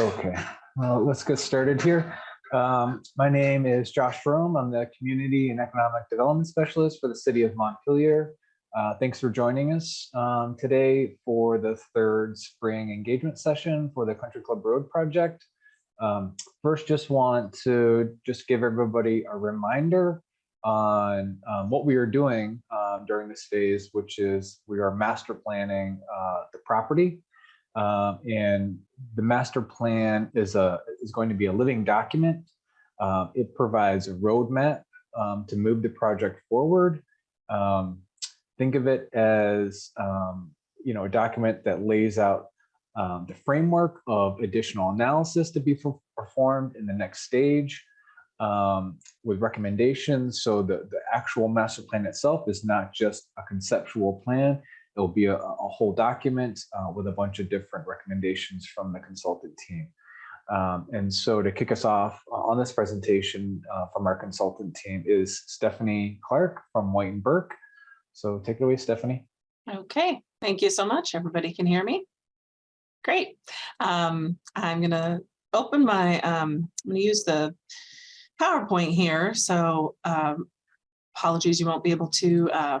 Okay, well, let's get started here. Um, My name is Josh Rome. I'm the Community and Economic Development Specialist for the City of Montpelier. Uh, Thanks for joining us um, today for the third spring engagement session for the Country Club Road project. Um, First, just want to just give everybody a reminder on um, what we are doing um, during this phase, which is we are master planning uh, the property. Um, and the master plan is a is going to be a living document. Uh, it provides a roadmap um, to move the project forward. Um, think of it as um, you know a document that lays out um, the framework of additional analysis to be performed in the next stage um, with recommendations. So the, the actual master plan itself is not just a conceptual plan. It'll be a, a whole document uh, with a bunch of different recommendations from the consultant team. Um, and so to kick us off uh, on this presentation uh, from our consultant team is Stephanie Clark from White and Burke. So take it away, Stephanie. Okay, thank you so much. Everybody can hear me? Great. Um, I'm gonna open my, um, I'm gonna use the PowerPoint here, so um, apologies, you won't be able to uh,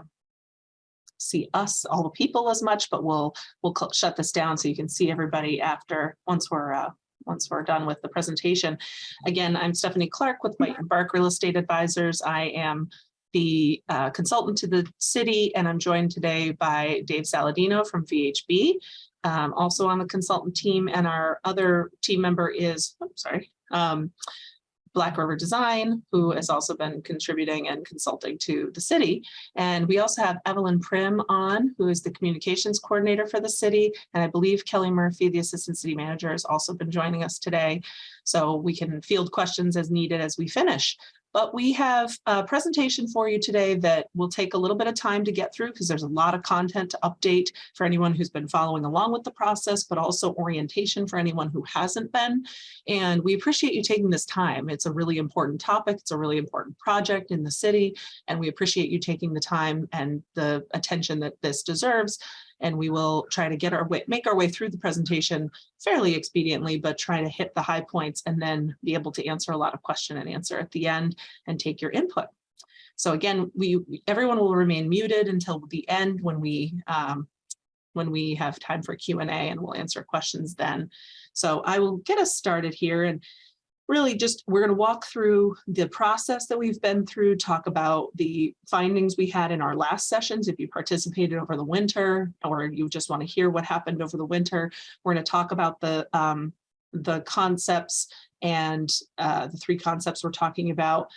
see us, all the people as much, but we'll, we'll shut this down so you can see everybody after, once we're, uh, once we're done with the presentation. Again, I'm Stephanie Clark with White and Burke Real Estate Advisors. I am the uh, consultant to the city, and I'm joined today by Dave Saladino from VHB, um, also on the consultant team, and our other team member is, oops, sorry, um, Black River Design, who has also been contributing and consulting to the city. And we also have Evelyn Prim on, who is the communications coordinator for the city. And I believe Kelly Murphy, the assistant city manager, has also been joining us today. So we can field questions as needed as we finish. But we have a presentation for you today that will take a little bit of time to get through because there's a lot of content to update for anyone who's been following along with the process, but also orientation for anyone who hasn't been. And we appreciate you taking this time. It's a really important topic. It's a really important project in the city. And we appreciate you taking the time and the attention that this deserves and we will try to get our way, make our way through the presentation fairly expediently, but try to hit the high points and then be able to answer a lot of question and answer at the end and take your input. So again, we everyone will remain muted until the end when we um, when we have time for Q&A and we'll answer questions then. So I will get us started here and really just we're going to walk through the process that we've been through, talk about the findings we had in our last sessions. If you participated over the winter or you just want to hear what happened over the winter, we're going to talk about the um, the concepts and uh, the three concepts we're talking about.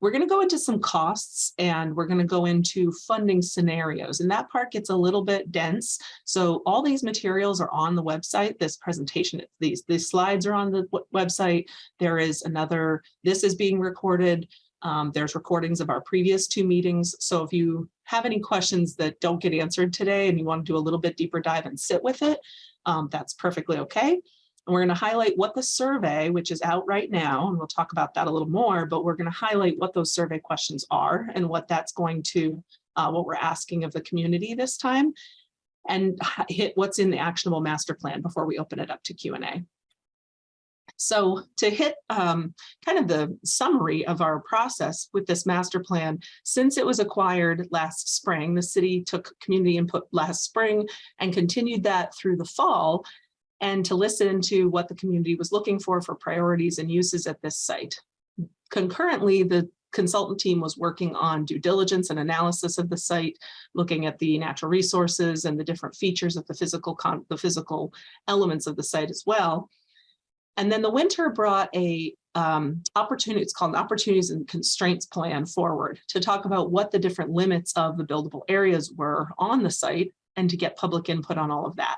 We're going to go into some costs and we're going to go into funding scenarios and that part gets a little bit dense. So all these materials are on the website. This presentation, these, these slides are on the website. There is another, this is being recorded. Um, there's recordings of our previous two meetings. So if you have any questions that don't get answered today and you want to do a little bit deeper dive and sit with it, um, that's perfectly okay. And we're going to highlight what the survey, which is out right now, and we'll talk about that a little more, but we're going to highlight what those survey questions are and what that's going to, uh, what we're asking of the community this time, and hit what's in the actionable master plan before we open it up to Q&A. So to hit um, kind of the summary of our process with this master plan, since it was acquired last spring, the city took community input last spring and continued that through the fall and to listen to what the community was looking for for priorities and uses at this site. Concurrently, the consultant team was working on due diligence and analysis of the site, looking at the natural resources and the different features of the physical the physical elements of the site as well. And then the winter brought a um, opportunity, it's called an opportunities and constraints plan forward to talk about what the different limits of the buildable areas were on the site and to get public input on all of that.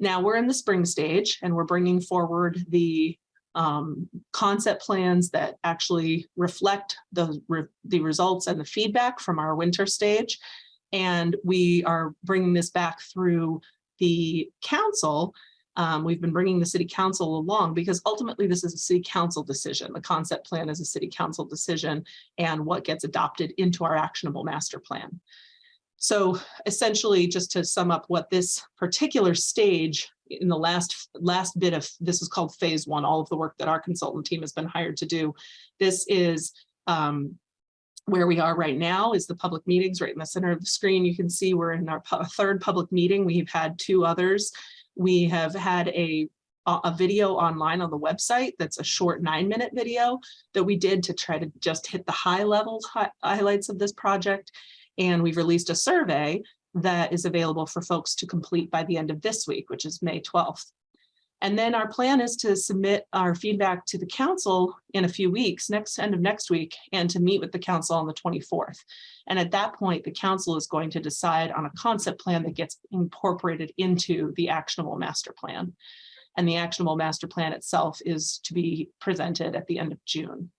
Now we're in the spring stage and we're bringing forward the um, concept plans that actually reflect the, re the results and the feedback from our winter stage. And we are bringing this back through the council. Um, we've been bringing the city council along because ultimately this is a city council decision. The concept plan is a city council decision and what gets adopted into our actionable master plan. So essentially, just to sum up what this particular stage in the last last bit of this is called phase one, all of the work that our consultant team has been hired to do. This is um, where we are right now is the public meetings right in the center of the screen. You can see we're in our pu- third public meeting. We've had two others. We have had a a video online on the website that's a short nine minute video that we did to try to just hit the high level hi- highlights of this project. And we've released a survey that is available for folks to complete by the end of this week, which is May 12th. And then our plan is to submit our feedback to the council in a few weeks, next end of next week, and to meet with the council on the 24th. And at that point, the council is going to decide on a concept plan that gets incorporated into the actionable master plan. And the actionable master plan itself is to be presented at the end of June.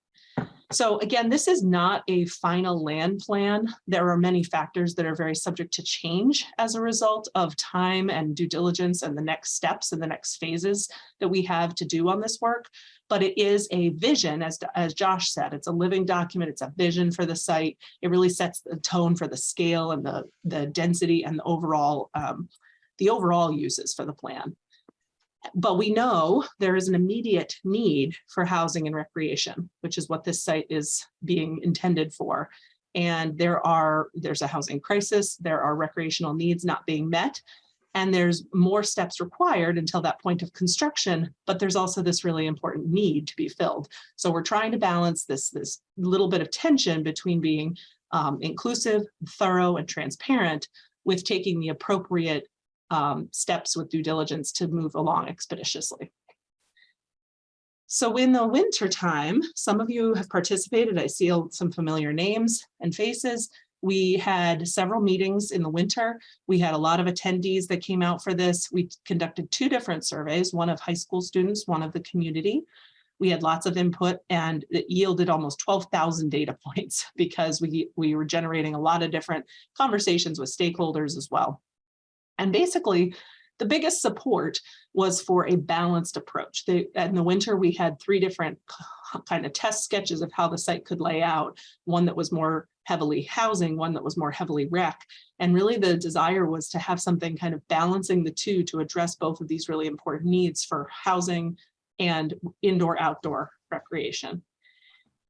So again, this is not a final land plan. There are many factors that are very subject to change as a result of time and due diligence and the next steps and the next phases that we have to do on this work. But it is a vision, as, as Josh said, it's a living document, it's a vision for the site. It really sets the tone for the scale and the, the density and the overall, um, the overall uses for the plan. But we know there is an immediate need for housing and recreation, which is what this site is being intended for. And there are, there's a housing crisis, there are recreational needs not being met. And there's more steps required until that point of construction, but there's also this really important need to be filled. So we're trying to balance this, this little bit of tension between being um, inclusive, thorough, and transparent with taking the appropriate um, steps with due diligence to move along expeditiously. So in the winter time, some of you have participated. I see some familiar names and faces. We had several meetings in the winter. We had a lot of attendees that came out for this. We conducted two different surveys, one of high school students, one of the community. We had lots of input and it yielded almost 12,000 data points because we, we were generating a lot of different conversations with stakeholders as well. And basically, the biggest support was for a balanced approach. They, in the winter, we had three different kind of test sketches of how the site could lay out. One that was more heavily housing, one that was more heavily rec. And really the desire was to have something kind of balancing the two to address both of these really important needs for housing and indoor outdoor recreation.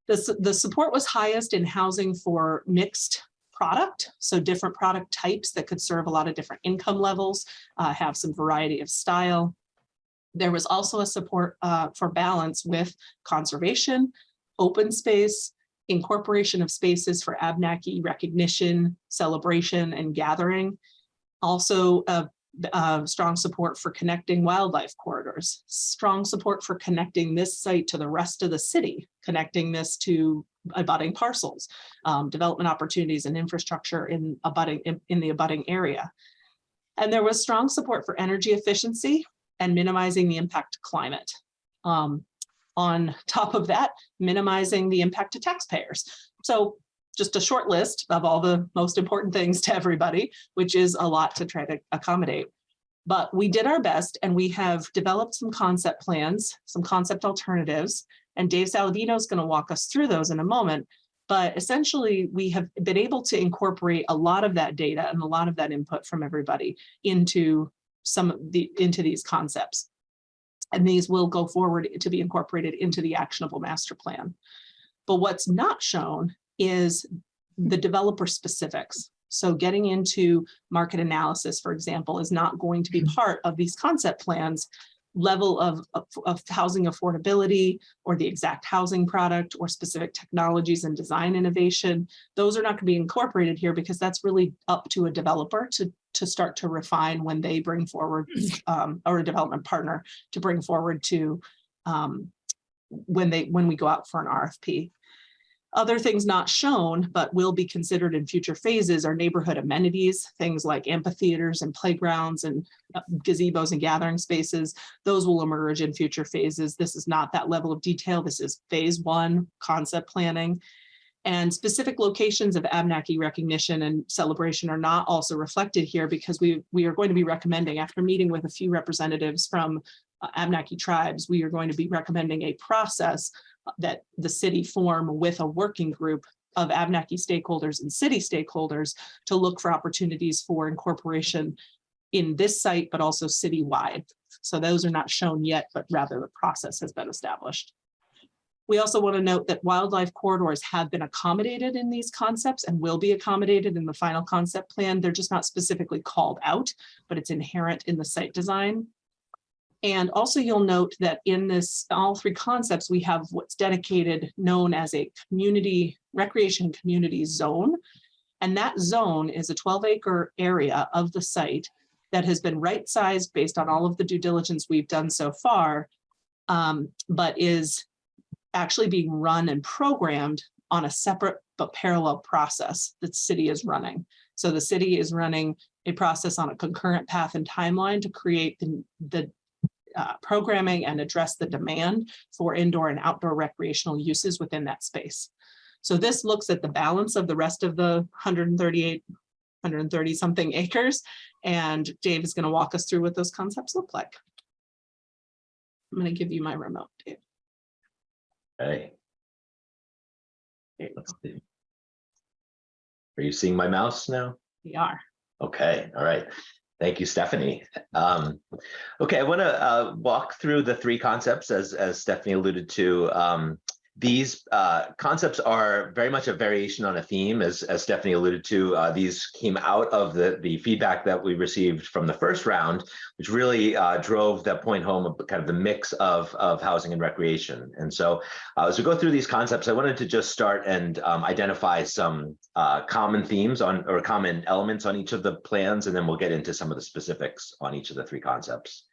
The, the support was highest in housing for mixed product. So different product types that could serve a lot of different income levels, uh, have some variety of style. There was also a support uh, for balance with conservation, open space, incorporation of spaces for Abnaki recognition, celebration, and gathering. Also, uh, uh, strong support for connecting wildlife corridors, strong support for connecting this site to the rest of the city, connecting this to abutting parcels, um, development opportunities and infrastructure in abutting in, in the abutting area. And there was strong support for energy efficiency and minimizing the impact to climate. Um, on top of that, minimizing the impact to taxpayers. So just a short list of all the most important things to everybody, which is a lot to try to accommodate. But we did our best and we have developed some concept plans, some concept alternatives, and Dave Saladino is going to walk us through those in a moment. But essentially, we have been able to incorporate a lot of that data and a lot of that input from everybody into some of the into these concepts. And these will go forward to be incorporated into the actionable master plan. But what's not shown is the developer specifics. So getting into market analysis, for example, is not going to be part of these concept plans level of, of, of, housing affordability or the exact housing product or specific technologies and design innovation. Those are not going to be incorporated here because that's really up to a developer to, to start to refine when they bring forward um, or a development partner to bring forward to um, when they when we go out for an RFP. Other things not shown, but will be considered in future phases are neighborhood amenities, things like amphitheaters and playgrounds and uh, gazebos and gathering spaces. Those will emerge in future phases. This is not that level of detail. This is phase one concept planning. And specific locations of Abnaki recognition and celebration are not also reflected here because we, we are going to be recommending after meeting with a few representatives from uh, Abnaki tribes, we are going to be recommending a process that the city form with a working group of Abnaki stakeholders and city stakeholders to look for opportunities for incorporation in this site, but also citywide. So those are not shown yet, but rather the process has been established. We also want to note that wildlife corridors have been accommodated in these concepts and will be accommodated in the final concept plan. They're just not specifically called out, but it's inherent in the site design. And also you'll note that in this, all three concepts, we have what's dedicated, known as a community recreation community zone. And that zone is a 12 acre area of the site that has been right sized based on all of the due diligence we've done so far, um, but is actually being run and programmed on a separate but parallel process that city is running. So the city is running a process on a concurrent path and timeline to create the, the uh, programming and address the demand for indoor and outdoor recreational uses within that space. So this looks at the balance of the rest of the 138, 130 something acres. And Dave is going to walk us through what those concepts look like. I'm going to give you my remote, Dave. You let's see. Are you seeing my mouse now? We are. Okay, all right. Thank you, Stephanie. Um, okay, I want to uh, walk through the three concepts as as Stephanie alluded to. Um, these uh, concepts are very much a variation on a theme, as as Stephanie alluded to. Uh, these came out of the the feedback that we received from the first round, which really uh, drove that point home of kind of the mix of of housing and recreation. And so, uh, as we go through these concepts, I wanted to just start and um, identify some uh, common themes on or common elements on each of the plans, and then we'll get into some of the specifics on each of the three concepts.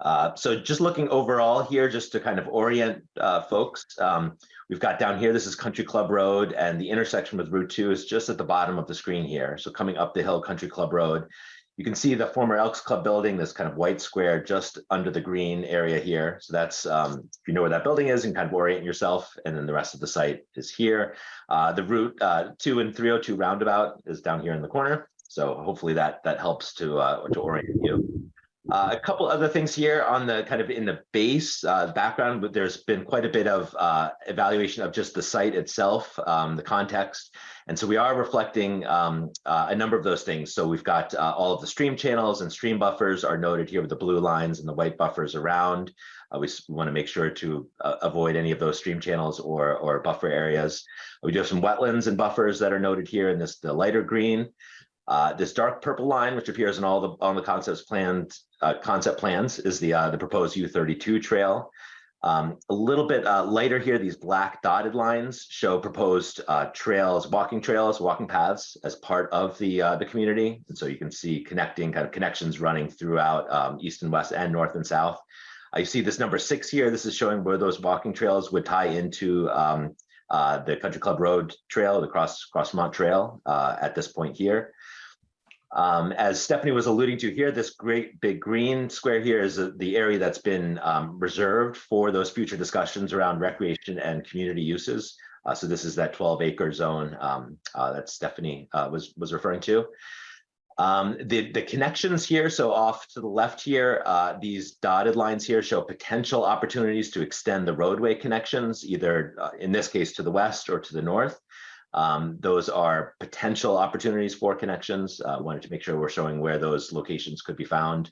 Uh, so just looking overall here, just to kind of orient uh, folks, um, we've got down here, this is Country Club Road and the intersection with Route 2 is just at the bottom of the screen here. So coming up the hill, Country Club Road, you can see the former Elks Club building, this kind of white square just under the green area here. So that's, um, if you know where that building is, and kind of orient yourself. And then the rest of the site is here. Uh, the Route uh, 2 and 302 roundabout is down here in the corner. So hopefully that that helps to uh, to orient you. Uh, a couple other things here on the kind of in the base uh, background, but there's been quite a bit of uh, evaluation of just the site itself, um, the context. And so we are reflecting um, uh, a number of those things. So we've got uh, all of the stream channels and stream buffers are noted here with the blue lines and the white buffers around. Uh, we want to make sure to avoid any of those stream channels or, or buffer areas. We do have some wetlands and buffers that are noted here in this the lighter green. Uh, this dark purple line, which appears in all the on the concepts planned uh, concept plans, is the uh, the proposed U32 trail. Um, a little bit uh, lighter here, these black dotted lines show proposed uh, trails, walking trails, walking paths as part of the the community. And so you can see connecting kind of connections running throughout um, east and west and north and south. You see this number six here. This is showing where those walking trails would tie into um, the Country Club Road Trail, the Cross Crossmont Trail at this point here. Um, as Stephanie was alluding to here, this great big green square here is the area that's been um, reserved for those future discussions around recreation and community uses. Uh, so this is that 12 acre zone um, uh, that Stephanie uh, was was referring to. Um, the, the connections here, so off to the left here, uh, these dotted lines here show potential opportunities to extend the roadway connections, either uh, in this case to the west or to the north. Um, those are potential opportunities for connections. Uh, wanted to make sure we're showing where those locations could be found.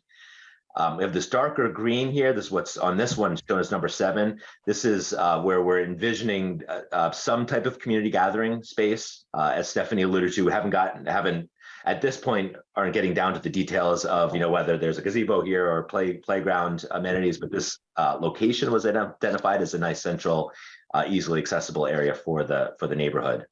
Um, we have this darker green here. This is what's on this one shown as number seven. This is uh, where we're envisioning uh, uh, some type of community gathering space. Uh, as Stephanie alluded to, we haven't gotten, haven't at this point aren't getting down to the details of you know whether there's a gazebo here or play playground amenities, but this uh, location was identified as a nice central, uh, easily accessible area for the for the neighborhood.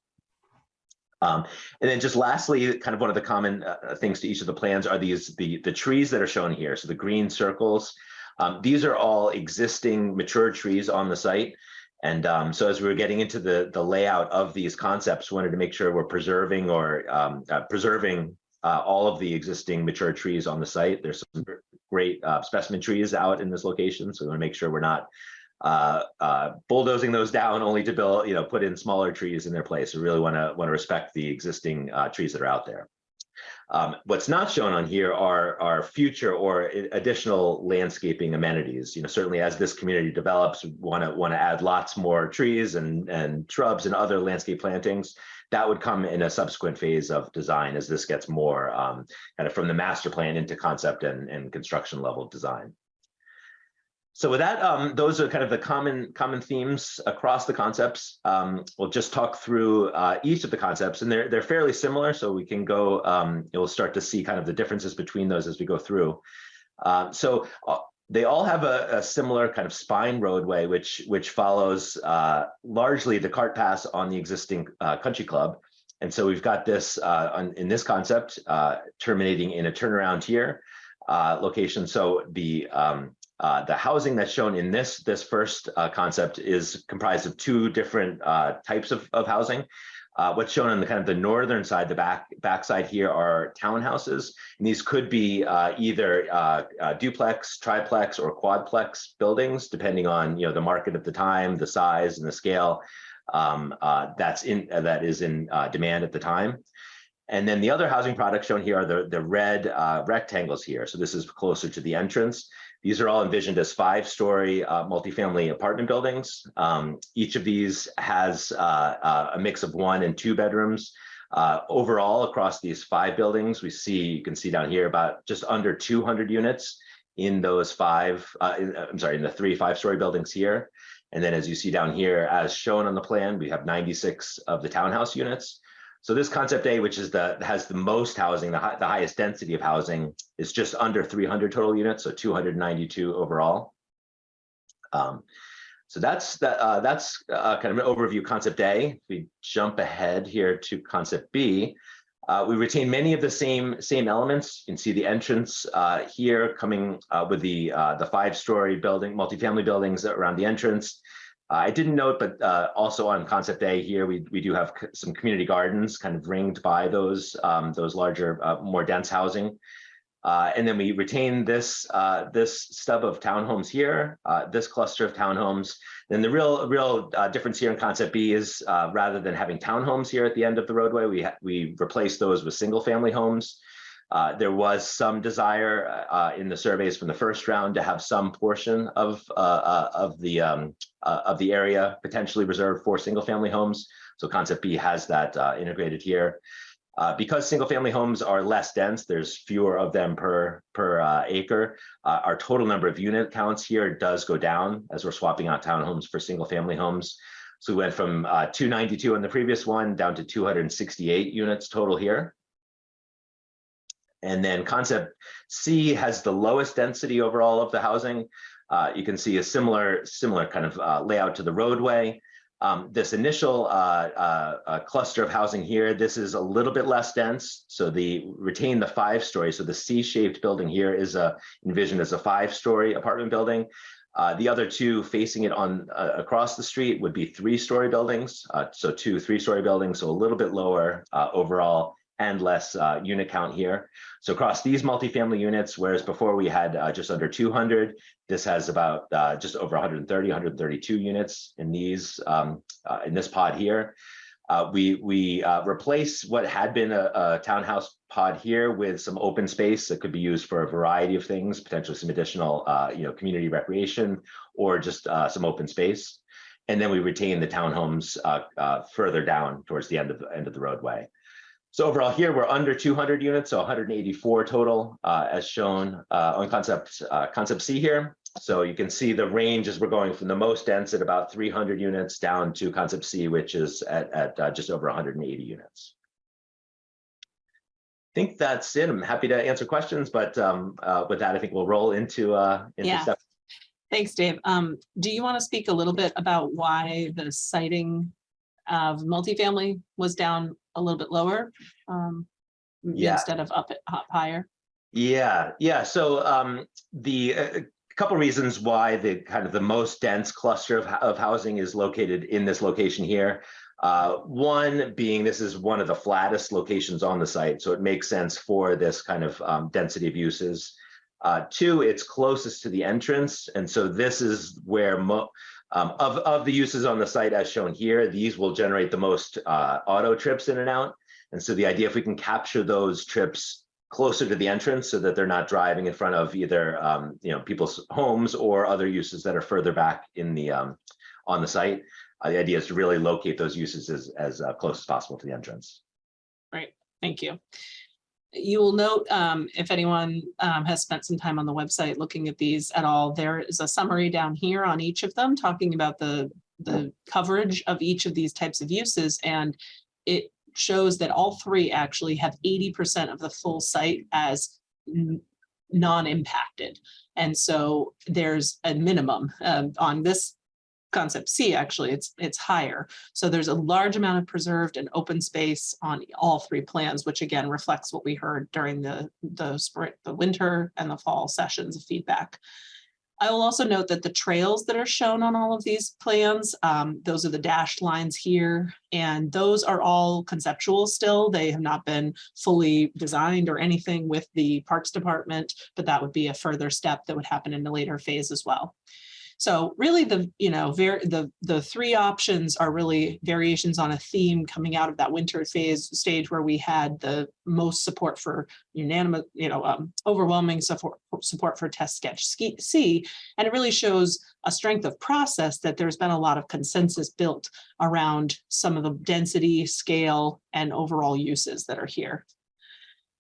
Um, and then just lastly, kind of one of the common uh, things to each of the plans are these the the trees that are shown here. So the green circles, um, these are all existing mature trees on the site. And um, so as we were getting into the the layout of these concepts, wanted to make sure we're preserving or um, uh, preserving uh, all of the existing mature trees on the site. There's some great uh, specimen trees out in this location, so we want to make sure we're not uh, uh, bulldozing those down only to build, you know, put in smaller trees in their place. We really want to want to respect the existing uh, trees that are out there. Um, what's not shown on here are, are future or additional landscaping amenities. You know, certainly as this community develops, want to want to add lots more trees and, and shrubs and other landscape plantings. That would come in a subsequent phase of design as this gets more um, kind of from the master plan into concept and, and construction level design. So with that, um, those are kind of the common common themes across the concepts. Um, we'll just talk through uh, each of the concepts, and they're they're fairly similar. So we can go. Um, you'll start to see kind of the differences between those as we go through. Uh, so uh, they all have a, a similar kind of spine roadway, which which follows uh, largely the cart pass on the existing uh, country club. And so we've got this uh, on, in this concept terminating in a turnaround here location. So the um, uh, the housing that's shown in this this first uh, concept is comprised of two different uh, types of, of housing. Uh, what's shown on the kind of the northern side, the back backside here are townhouses, and these could be uh, either uh, duplex, triplex, or quadplex buildings, depending on you know the market at the time, the size, and the scale um, that's in that is in demand at the time. And then the other housing products shown here are the, the red uh, rectangles here. So this is closer to the entrance. These are all envisioned as five-story uh, multifamily apartment buildings. Um, each of these has uh, uh, a mix of one and two bedrooms. Uh, overall, across these five buildings, we see, you can see down here, about just under 200 units in those five, uh, in- I'm sorry, in the three five-story buildings here. And then as you see down here, as shown on the plan, we have 96 of the townhouse units. So this concept A, which is the has the most housing, the, hi- the highest density of housing, is just under 300 total units, so 292 overall. Um, so that's that. Uh, that's uh, kind of an overview concept A. If we jump ahead here to concept B, uh, we retain many of the same same elements. You can see the entrance uh, here coming uh, with the uh, the five story building, multifamily buildings around the entrance. Uh, I didn't note, but uh, also on concept A here, we, we do have some community gardens kind of ringed by those, um, those larger, uh, more dense housing. Uh, and then we retain this, uh, this stub of townhomes here, uh, this cluster of townhomes. Then the real, real difference here in concept B is rather than having townhomes here at the end of the roadway, we, we replace those with single family homes. Uh, there was some desire uh, in the surveys from the first round to have some portion of uh, uh, of the um, uh, of the area potentially reserved for single family homes. So concept B has that uh, integrated here. Uh, because single family homes are less dense, there's fewer of them per per uh, acre. Uh, our total number of unit counts here does go down as we're swapping out townhomes for single family homes. So we went from uh, 292 on the previous one down to 268 units total here. And then concept C has the lowest density overall of the housing. Uh, you can see a similar, similar kind of uh, layout to the roadway. Um, this initial uh, uh, uh, cluster of housing here, this is a little bit less dense. So the retain the five story. So the C-shaped building here is a, envisioned as a five-story apartment building. Uh, the other two facing it on uh, across the street would be three-story buildings. Uh, so two three-story buildings, so a little bit lower uh, overall and less uh, unit count here. So across these multifamily units, whereas before we had uh, just under 200, this has about uh, just over 130, 132 units in these um, uh, in this pod here. Uh, we we uh, replace what had been a, a townhouse pod here with some open space that could be used for a variety of things, potentially some additional you know community recreation or just some open space. And then we retain the townhomes further down towards the end of the end of the roadway. So overall here, we're under 200 units, so 184 total, uh, as shown uh, on concept uh, concept C here. So you can see the range as we're going from the most dense at about 300 units down to concept C, which is at, at uh, just over 180 units. I think that's it. I'm happy to answer questions, but um, uh, with that, I think we'll roll into uh, into Yeah. stuff. Thanks, Dave. Um, do you want to speak a little bit about why the siting of multifamily was down a little bit lower? um, Yeah. Instead of up, up higher? Yeah, yeah. So um, the a couple reasons why the kind of the most dense cluster of, of housing is located in this location here. Uh, one being this is one of the flattest locations on the site, so it makes sense for this kind of um, density of uses. Uh, two, it's closest to the entrance, and so this is where mo um, of of the uses on the site as shown here, these will generate the most uh, auto trips in and out. And so the idea, if we can capture those trips closer to the entrance so that they're not driving in front of either, um, you know, people's homes or other uses that are further back in the, um, on the site. Uh, the idea is to really locate those uses as, as uh, close as possible to the entrance. Great. Thank you. You will note, um, if anyone, um, has spent some time on the website looking at these at all, there is a summary down here on each of them, talking about the, the coverage of each of these types of uses, and it shows that all three actually have eighty percent of the full site as non-impacted. And so there's a minimum, um, on this concept C, actually, it's, it's higher. So there's a large amount of preserved and open space on all three plans, which again reflects what we heard during the, the spring, the winter and the fall sessions of feedback. I will also note that the trails that are shown on all of these plans, um, those are the dashed lines here, and those are all conceptual still. They have not been fully designed or anything with the Parks Department, but that would be a further step that would happen in a later phase as well. So really the, you know, the, the three options are really variations on a theme coming out of that winter phase stage where we had the most support for unanimous, you know, um, overwhelming support, support for test sketch C. And it really shows a strength of process that there's been a lot of consensus built around some of the density, scale, and overall uses that are here.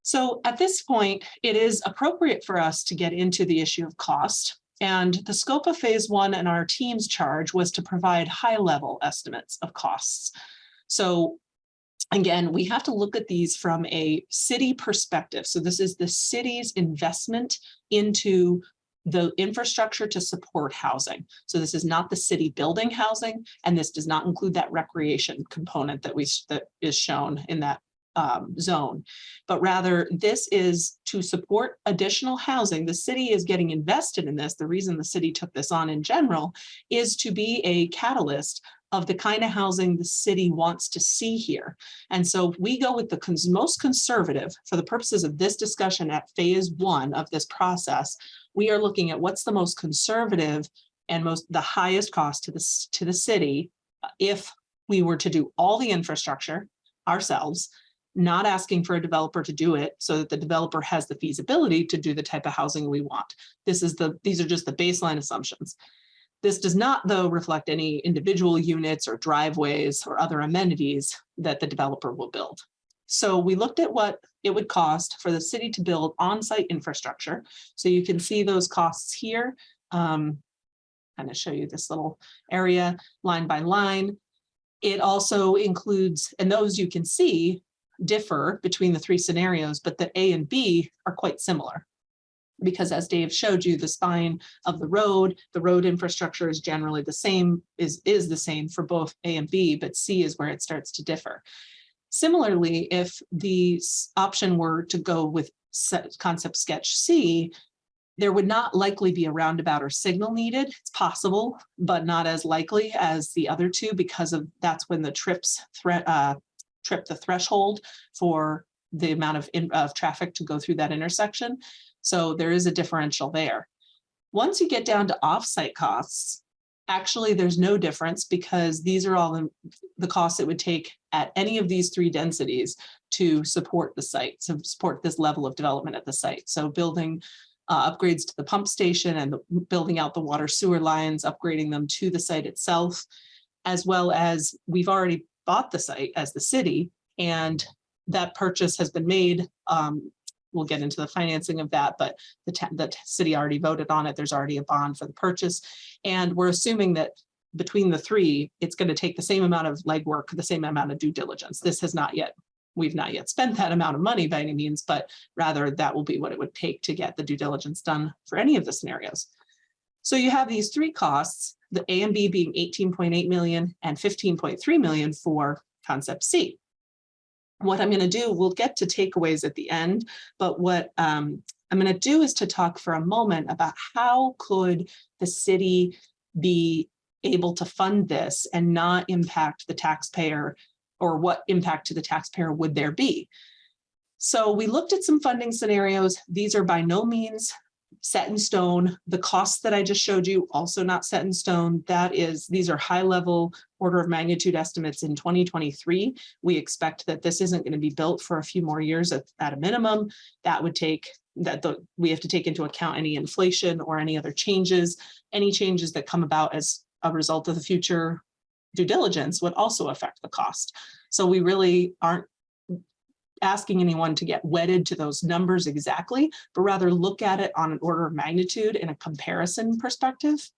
So at this point, it is appropriate for us to get into the issue of cost. And the scope of phase one and our team's charge was to provide high level estimates of costs. So again, we have to look at these from a city perspective. So this is the city's investment into the infrastructure to support housing. So this is not the city building housing, and this does not include that recreation component that we, that is shown in that um, zone. But rather, this is to support additional housing. The city is getting invested in this. The reason the city took this on in general is to be a catalyst of the kind of housing the city wants to see here. And so we go with the cons- most conservative for the purposes of this discussion at phase one of this process, we are looking at what's the most conservative and most the highest cost to the, to the city uh, if we were to do all the infrastructure ourselves not asking for a developer to do it so that the developer has the feasibility to do the type of housing we want. This is the, these are just the baseline assumptions. This does not, though, reflect any individual units or driveways or other amenities that the developer will build. So we looked at what it would cost for the city to build on-site infrastructure. So you can see those costs here. Um, kind of show you this little area line by line. It also includes, and those you can see differ between the three scenarios, but that A and B are quite similar. Because as Dave showed you, the spine of the road, the road infrastructure is generally the same, is, is the same for both A and B, but C is where it starts to differ. Similarly, if the option were to go with concept sketch C, there would not likely be a roundabout or signal needed. It's possible, but not as likely as the other two because of, that's when the trips threat, uh, trip the threshold for the amount of, in- of traffic to go through that intersection. So there is a differential there. Once you get down to offsite costs, actually, there's no difference because these are all the, the costs it would take at any of these three densities to support the site, to support this level of development at the site. So building uh, upgrades to the pump station and the- building out the water sewer lines, upgrading them to the site itself, as well as we've already bought the site as the city and that purchase has been made. Um, we'll get into the financing of that, but the, the city already voted on it. There's already a bond for the purchase. And we're assuming that between the three, it's going to take the same amount of legwork, the same amount of due diligence. This has not yet, we've not yet spent that amount of money by any means, but rather that will be what it would take to get the due diligence done for any of the scenarios. So you have these three costs, the A and B being 18.8 million and 15.3 million for concept C. What I'm going to do, we'll get to takeaways at the end, but what um, I'm going to do is to talk for a moment about how could the city be able to fund this and not impact the taxpayer or what impact to the taxpayer would there be? So we looked at some funding scenarios. These are by no means set in stone. The costs that I just showed you also not set in stone. That is, these are high level order of magnitude estimates in 2023. We expect that this isn't going to be built for a few more years at, at a minimum. That would take that the, we have to take into account any inflation or any other changes. Any changes that come about as a result of the future due diligence would also affect the cost. So we really aren't asking anyone to get wedded to those numbers exactly, but rather look at it on an order of magnitude in a comparison perspective.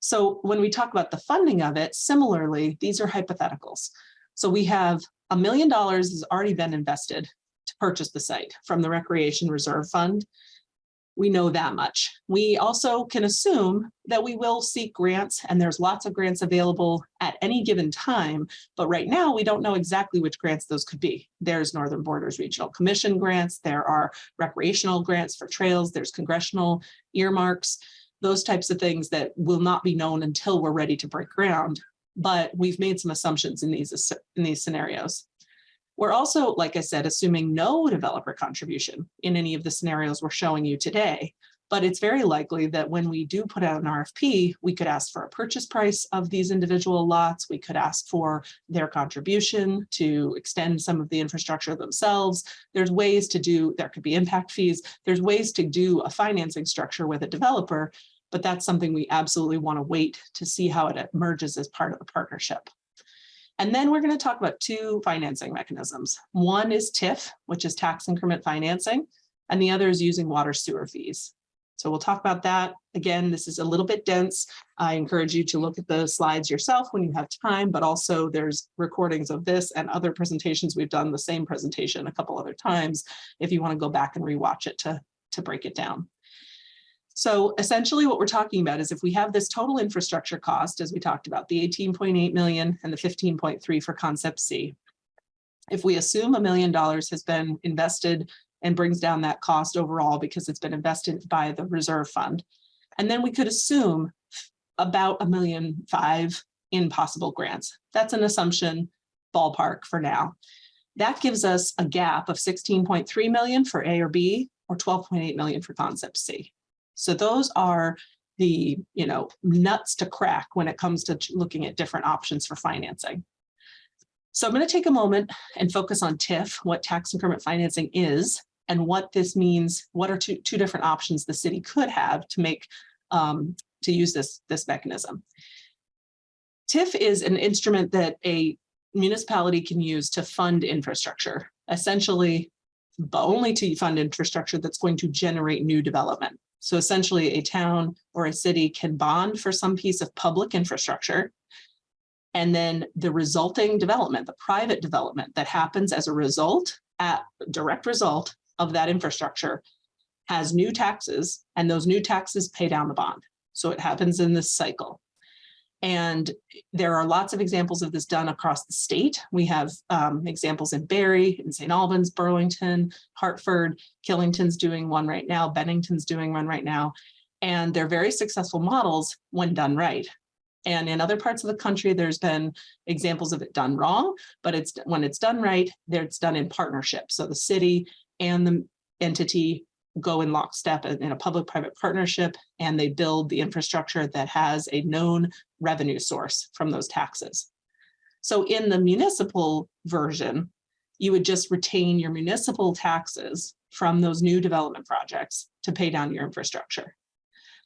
So when we talk about the funding of it, similarly, these are hypotheticals. So we have a million dollars has already been invested to purchase the site from the Recreation Reserve Fund. We know that much. We also can assume that we will seek grants and there's lots of grants available at any given time. But right now we don't know exactly which grants those could be. There's Northern Borders Regional Commission grants. There are recreational grants for trails. There's congressional earmarks, those types of things that will not be known until we're ready to break ground. But we've made some assumptions in these, in these scenarios. We're also, like I said, assuming no developer contribution in any of the scenarios we're showing you today. But it's very likely that when we do put out an RFP, we could ask for a purchase price of these individual lots. We could ask for their contribution to extend some of the infrastructure themselves. There's ways to do, there could be impact fees. There's ways to do a financing structure with a developer, but that's something we absolutely want to wait to see how it emerges as part of the partnership. And then we're going to talk about two financing mechanisms. One is TIF, which is tax increment financing, and the other is using water sewer fees. So we'll talk about that. Again, this is a little bit dense. I encourage you to look at the slides yourself when you have time, but also there's recordings of this and other presentations. We've done the same presentation a couple other times if you want to go back and rewatch it to, to break it down. So essentially what we're talking about is if we have this total infrastructure cost, as we talked about, the 18.8 million and the 15.3 for concept C. If we assume a million dollars has been invested and brings down that cost overall because it's been invested by the reserve fund. And then we could assume about a million five in possible grants. That's an assumption ballpark for now. That gives us a gap of 16.3 million for A or B or 12.8 million for concept C. So those are the you know nuts to crack when it comes to looking at different options for financing. So I'm going to take a moment and focus on TIF, what tax increment financing is, and what this means, what are two, two different options the city could have to make um, to use this, this mechanism. TIF is an instrument that a municipality can use to fund infrastructure, essentially, but only to fund infrastructure that's going to generate new development. So essentially a town or a city can bond for some piece of public infrastructure. And then the resulting development, the private development that happens as a result, at direct result of that infrastructure has new taxes and those new taxes pay down the bond. So it happens in this cycle. And there are lots of examples of this done across the state. We have um, examples in Barre, in St. Albans, Burlington, Hartford, Killington's doing one right now, Bennington's doing one right now. And they're very successful models when done right. And in other parts of the country, there's been examples of it done wrong, but it's when it's done right, it's done in partnership. So the city and the entity go in lockstep in a public-private partnership and they build the infrastructure that has a known revenue source from those taxes. So in the municipal version, you would just retain your municipal taxes from those new development projects to pay down your infrastructure.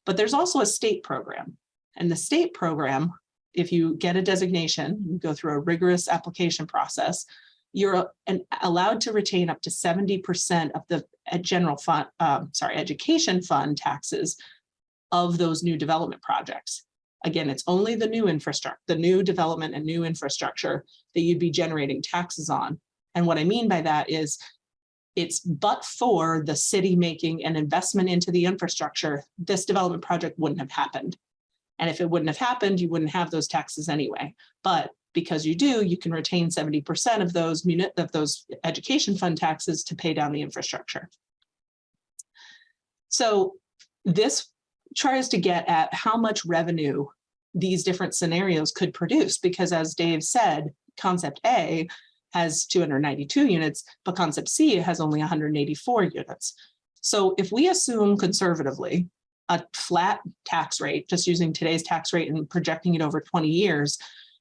But there's also a state program and the state program, if you get a designation, you go through a rigorous application process, you're an, allowed to retain up to 70% of the general fund, um, sorry, education fund taxes of those new development projects. Again, it's only the new infrastructure, the new development and new infrastructure that you'd be generating taxes on. And what I mean by that is it's but for the city making an investment into the infrastructure, this development project wouldn't have happened. And if it wouldn't have happened, you wouldn't have those taxes anyway. But because you do, you can retain 70% of those of those education fund taxes to pay down the infrastructure. So this tries to get at how much revenue these different scenarios could produce, because as Dave said, concept A has 292 units, but concept C has only 184 units. So if we assume conservatively a flat tax rate, just using today's tax rate and projecting it over 20 years,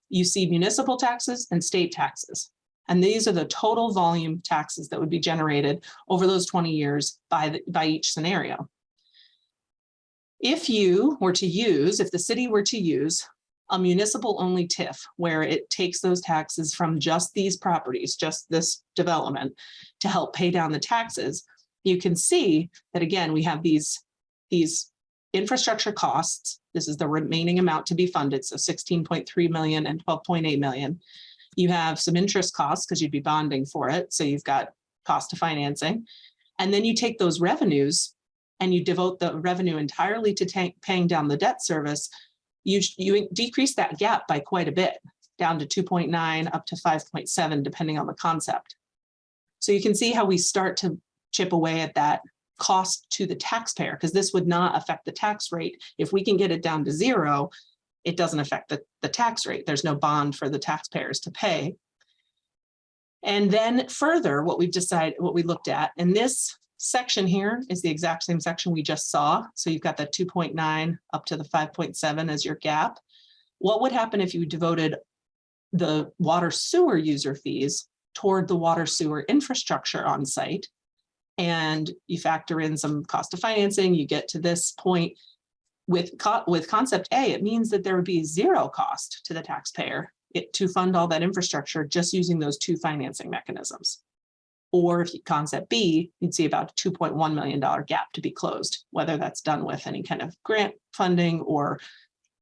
you see municipal taxes and state taxes. And these are the total volume taxes that would be generated over those 20 years by, the- by each scenario. If you were to use, if the city were to use a municipal only TIF, where it takes those taxes from just these properties, just this development to help pay down the taxes, you can see that again, we have these, these infrastructure costs. This is the remaining amount to be funded. So 16.3 million and 12.8 million. You have some interest costs because you'd be bonding for it. So you've got cost of financing. And then you take those revenues and you devote the revenue entirely to paying down the debt service. You, you decrease that gap by quite a bit, down to 2.9 up to 5.7, depending on the concept. So you can see how we start to chip away at that cost to the taxpayer, because this would not affect the tax rate. If we can get it down to zero, it doesn't affect the, the tax rate. There's no bond for the taxpayers to pay. And then further, what we've decided, what we looked at, and this section here is the exact same section we just saw. So you've got the 2.9 up to the 5.7 as your gap. What would happen if you devoted the water sewer user fees toward the water sewer infrastructure on site? And you factor in some cost of financing, you get to this point. With, co- with concept A, it means that there would be zero cost to the taxpayer it, to fund all that infrastructure just using those two financing mechanisms. Or if concept B, you'd see about a $2.1 million gap to be closed, whether that's done with any kind of grant funding or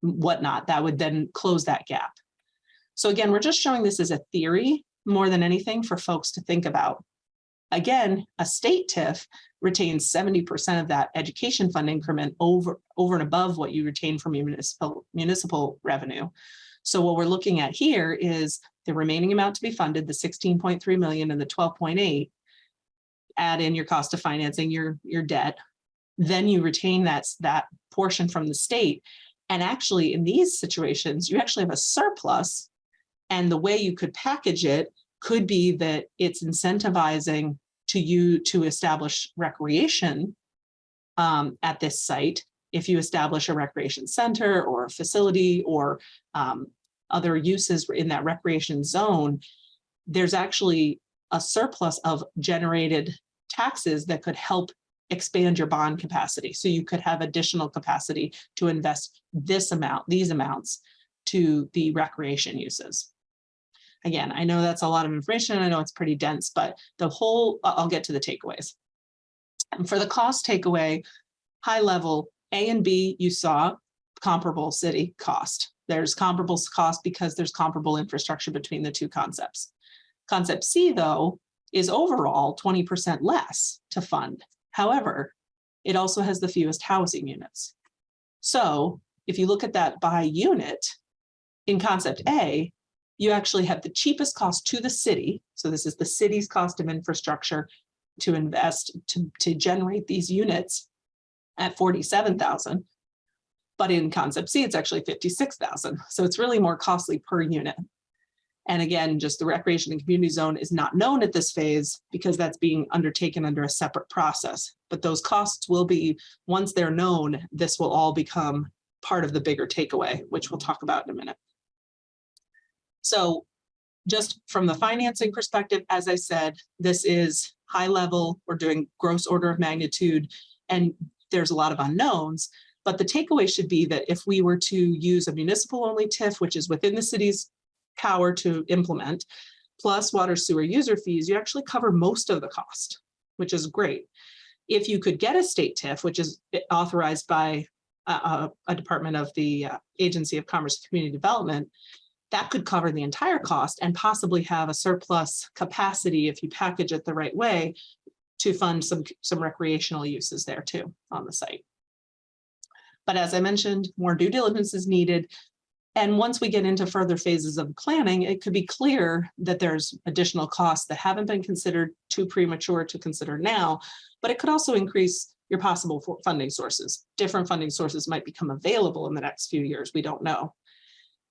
whatnot, that would then close that gap. So again, we're just showing this as a theory more than anything for folks to think about. Again, a state TIF retains 70% of that education fund increment over, over and above what you retain from your municipal, municipal revenue. So what we're looking at here is the remaining amount to be funded, the 16.3 million and the 12.8. Add in your cost of financing, your, your debt. Then you retain that, that portion from the state. And actually in these situations, you actually have a surplus. And the way you could package it could be that it's incentivizing to you to establish recreation um, at this site. If you establish a recreation center or a facility or um, other uses in that recreation zone, there's actually a surplus of generated taxes that could help expand your bond capacity. So you could have additional capacity to invest this amount, these amounts to the recreation uses. Again, I know that's a lot of information. I know it's pretty dense, but the whole, I'll get to the takeaways. And for the cost takeaway, high level, A and B, you saw comparable city cost. There's comparable cost because there's comparable infrastructure between the two concepts. Concept C, though, is overall 20% less to fund. However, it also has the fewest housing units. So if you look at that by unit, in concept A, you actually have the cheapest cost to the city. So this is the city's cost of infrastructure to invest to, to generate these units at 47,000. But in concept C, it's actually 56,000. So it's really more costly per unit. And again, just the recreation and community zone is not known at this phase because that's being undertaken under a separate process. But those costs will be, once they're known, this will all become part of the bigger takeaway, which we'll talk about in a minute. So just from the financing perspective, as I said, this is high level. We're doing gross order of magnitude and there's a lot of unknowns. But the takeaway should be that if we were to use a municipal only TIF, which is within the city's power to implement, plus water sewer user fees, you actually cover most of the cost, which is great. If you could get a state TIF, which is authorized by a, a department of the uh, Agency of Commerce and Community Development, that could cover the entire cost and possibly have a surplus capacity if you package it the right way to fund some, some recreational uses there too on the site. But as I mentioned, more due diligence is needed. And once we get into further phases of planning, it could be clear that there's additional costs that haven't been considered too premature to consider now, but it could also increase your possible funding sources. Different funding sources might become available in the next few years. We don't know.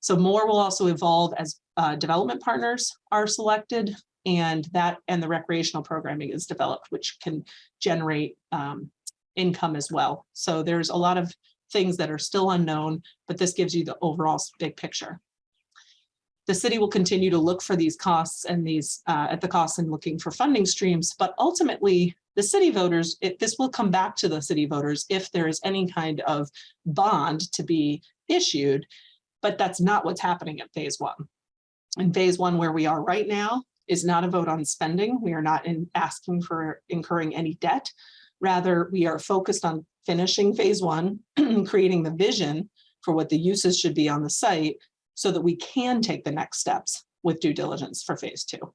So more will also evolve as uh, development partners are selected and that and the recreational programming is developed, which can generate um, income as well. So there's a lot of things that are still unknown, but this gives you the overall big picture. The city will continue to look for these costs and these uh, at the costs and looking for funding streams, but ultimately the city voters, it, this will come back to the city voters if there is any kind of bond to be issued, but that's not what's happening at phase one. In phase one, where we are right now, is not a vote on spending. We are not in asking for incurring any debt. Rather, we are focused on finishing phase one, creating the vision for what the uses should be on the site so that we can take the next steps with due diligence for phase two.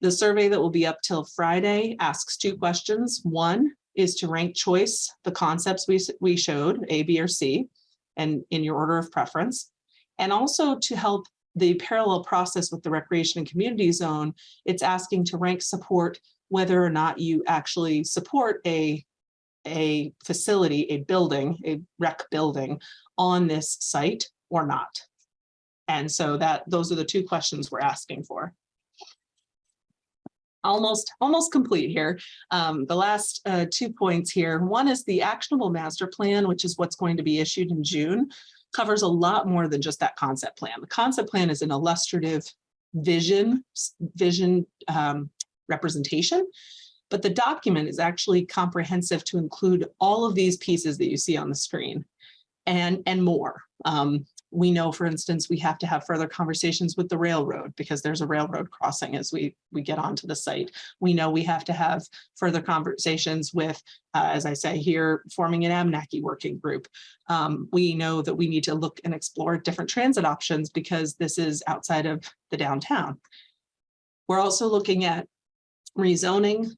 The survey that will be up till Friday asks two questions. One is to rank choice the concepts we, we showed, A, B, or C, and in your order of preference. And also to help the parallel process with the recreation and community zone, it's asking to rank support whether or not you actually support a, a facility, a building, a rec building on this site or not. And so that, those are the two questions we're asking for. Almost, almost complete here. Um, the last uh, two points here. One is the actionable master plan, which is what's going to be issued in June, covers a lot more than just that concept plan. The concept plan is an illustrative vision, vision um, representation. But the document is actually comprehensive to include all of these pieces that you see on the screen and, and more. Um, we know, for instance, we have to have further conversations with the railroad because there's a railroad crossing as we, we get onto the site. We know we have to have further conversations with, uh, as I say here, forming an Abenaki working group. Um, we know that we need to look and explore different transit options because this is outside of the downtown. We're also looking at rezoning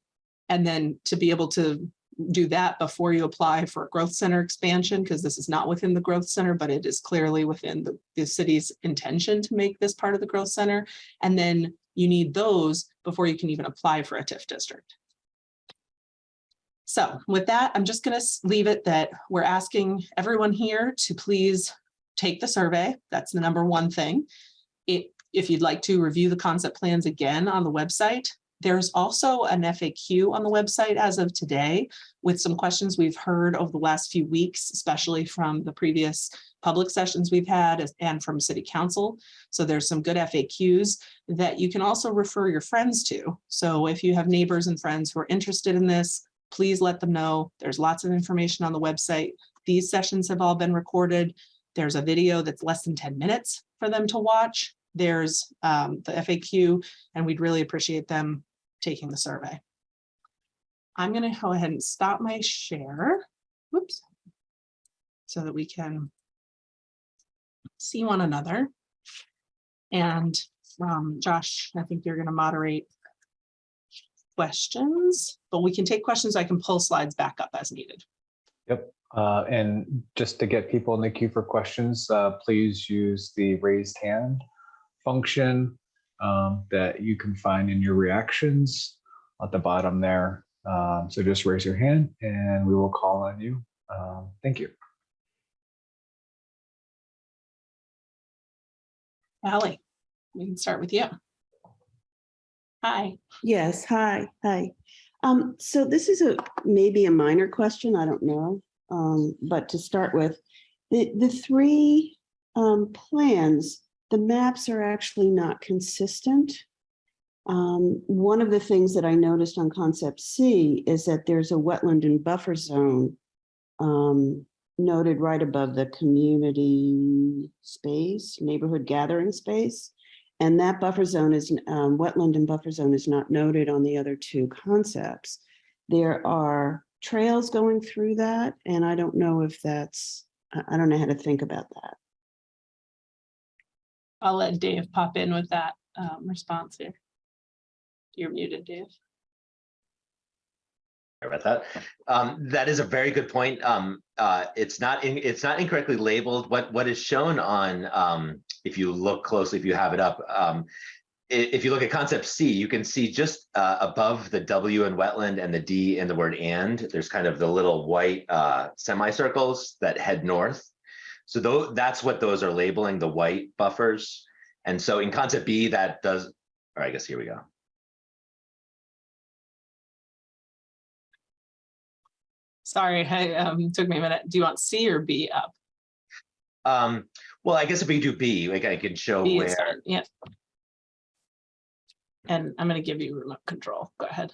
and then to be able to do that before you apply for a growth center expansion, because this is not within the growth center, but it is clearly within the, the city's intention to make this part of the growth center. And then you need those before you can even apply for a TIF district. So with that, I'm just gonna leave it that we're asking everyone here to please take the survey. That's the number one thing. It, if you'd like to review the concept plans again on the website, there's also an FAQ on the website as of today with some questions we've heard over the last few weeks, especially from the previous public sessions we've had and from city council. So there's some good FAQs that you can also refer your friends to. So if you have neighbors and friends who are interested in this, please let them know. There's lots of information on the website. These sessions have all been recorded. There's a video that's less than 10 minutes for them to watch. There's um, the FAQ, and we'd really appreciate them taking the survey. I'm gonna go ahead and stop my share. Whoops. So that we can see one another. And um, Josh, I think you're gonna moderate questions, but we can take questions. I can pull slides back up as needed. Yep. Uh, and just to get people in the queue for questions, uh, please use the raised hand function um, that you can find in your reactions at the bottom there. Um, so just raise your hand and we will call on you. Um, thank you. Ally, we can start with you. Hi. Yes, hi, hi. Um, so this is a, maybe a minor question, I don't know. Um, but to start with, the, the three um, plans, the maps are actually not consistent. Um, one of the things that I noticed on concept C is that there's a wetland and buffer zone um, noted right above the community space, neighborhood gathering space. And that buffer zone is, um, wetland and buffer zone is not noted on the other two concepts. There are trails going through that, and I don't know if that's, I, I don't know how to think about that. I'll let Dave pop in with that um, response here. You're muted, Dave. Sorry about that. Um, that is a very good point. Um, uh, it's not, in- it's not incorrectly labeled. What, what is shown on, um, if you look closely, if you have it up, um, if you look at concept C, you can see just, uh, above the W in wetland and the D in the word and, there's kind of the little white, uh, semicircles that head north. So that's what those are labeling, the white buffers. And so in concept B, that does, Or I guess here we go. Sorry, I, um, took me a minute. Do you want C or B up? Um, well, I guess if we do B, like I can show B where, Yeah. And I'm gonna give you remote control. Go ahead.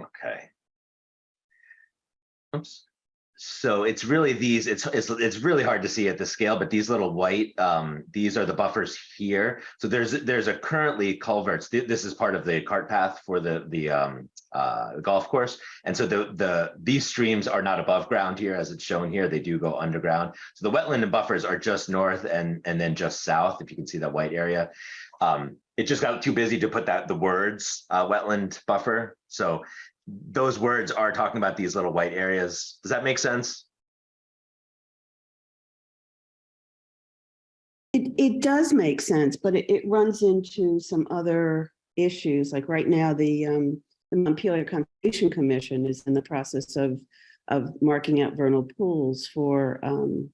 okay. Oops. So it's really these, it's, it's, it's really hard to see at the scale, but these little white, um, these are the buffers here. So there's, there's a currently culverts. Th- This is part of the cart path for the, the, um, uh, golf course. And so the, the, these streams are not above ground here as it's shown here. They do go underground. So the wetland and buffers are just north and, and then just south, if you can see that white area. Um, it just got too busy to put that, the words, uh, wetland buffer. So those words are talking about these little white areas. Does that make sense? It, it does make sense, but it, it runs into some other issues, like right now, the, um, the Montpelier Conservation Commission is in the process of, of marking out vernal pools for, um,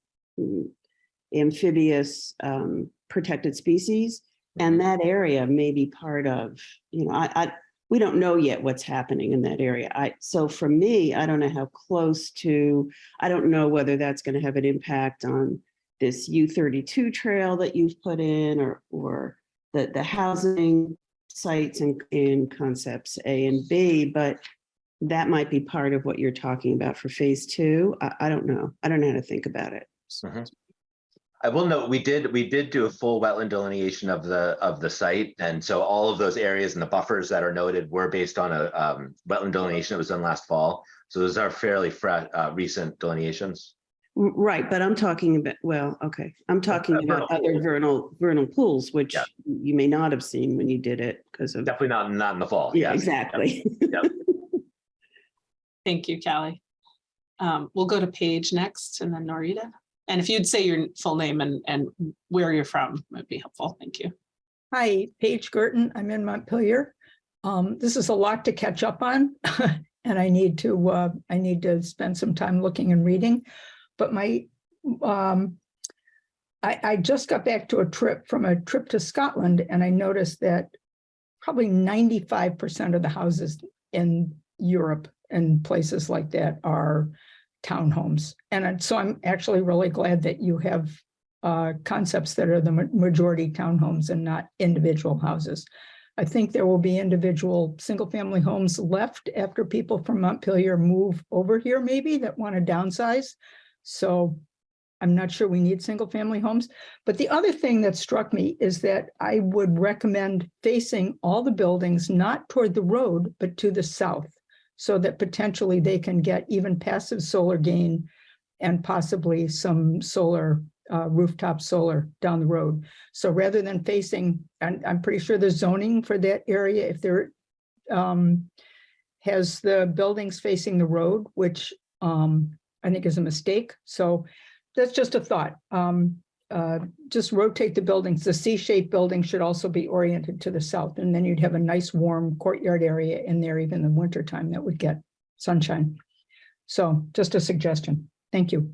amphibious, um, protected species. And that area may be part of, you know, I, I, we don't know yet what's happening in that area. I, so for me, I don't know how close to, I don't know whether that's going to have an impact on this U thirty-two trail that you've put in or, or the, the housing sites and, in concepts A and B, but that might be part of what you're talking about for phase two. I, I don't know. I don't know how to think about it. Mhm. I will note, we did, we did do a full wetland delineation of the, of the site. And so all of those areas and the buffers that are noted were based on a um, wetland delineation that was done last fall. So those are fairly fresh, uh, recent delineations. Right, but I'm talking about, well, okay, I'm talking Uh, about vernal other vernal, vernal pools, which Yeah. you may not have seen when you did it because of, Definitely not, not in the fall. yeah, yes. exactly. Thank you, Callie. Um, we'll go to Paige next and then Norita. And if you'd say your full name and, and where you're from, would be helpful. Thank you. Hi, Paige Girton. I'm in Montpelier. Um, this is a lot to catch up on. And I need to, uh, I need to spend some time looking and reading. But my, um, I, I just got back to a trip from a trip to Scotland and I noticed that probably ninety-five percent of the houses in Europe and places like that are townhomes. And so I'm actually really glad that you have uh, concepts that are the majority townhomes and not individual houses. I think there will be individual single-family homes left after people from Montpelier move over here maybe that want to downsize. So I'm not sure we need single-family homes. But the other thing that struck me is that I would recommend facing all the buildings not toward the road, but to the south. So that potentially they can get even passive solar gain and possibly some solar uh, rooftop solar down the road. So rather than facing, and I'm pretty sure the zoning for that area, if there um, has the buildings facing the road, which um, I think is a mistake. So that's just a thought. Um, uh, just rotate the buildings. The C-shaped building should also be oriented to the south, and then you'd have a nice warm courtyard area in there, even in the wintertime that would get sunshine. So just a suggestion. Thank you.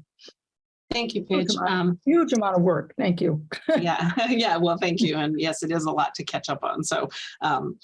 Thank you, Paige. Welcome. Um, Huge amount of work. Thank you. yeah, yeah, well, thank you. And yes, it is a lot to catch up on. So um,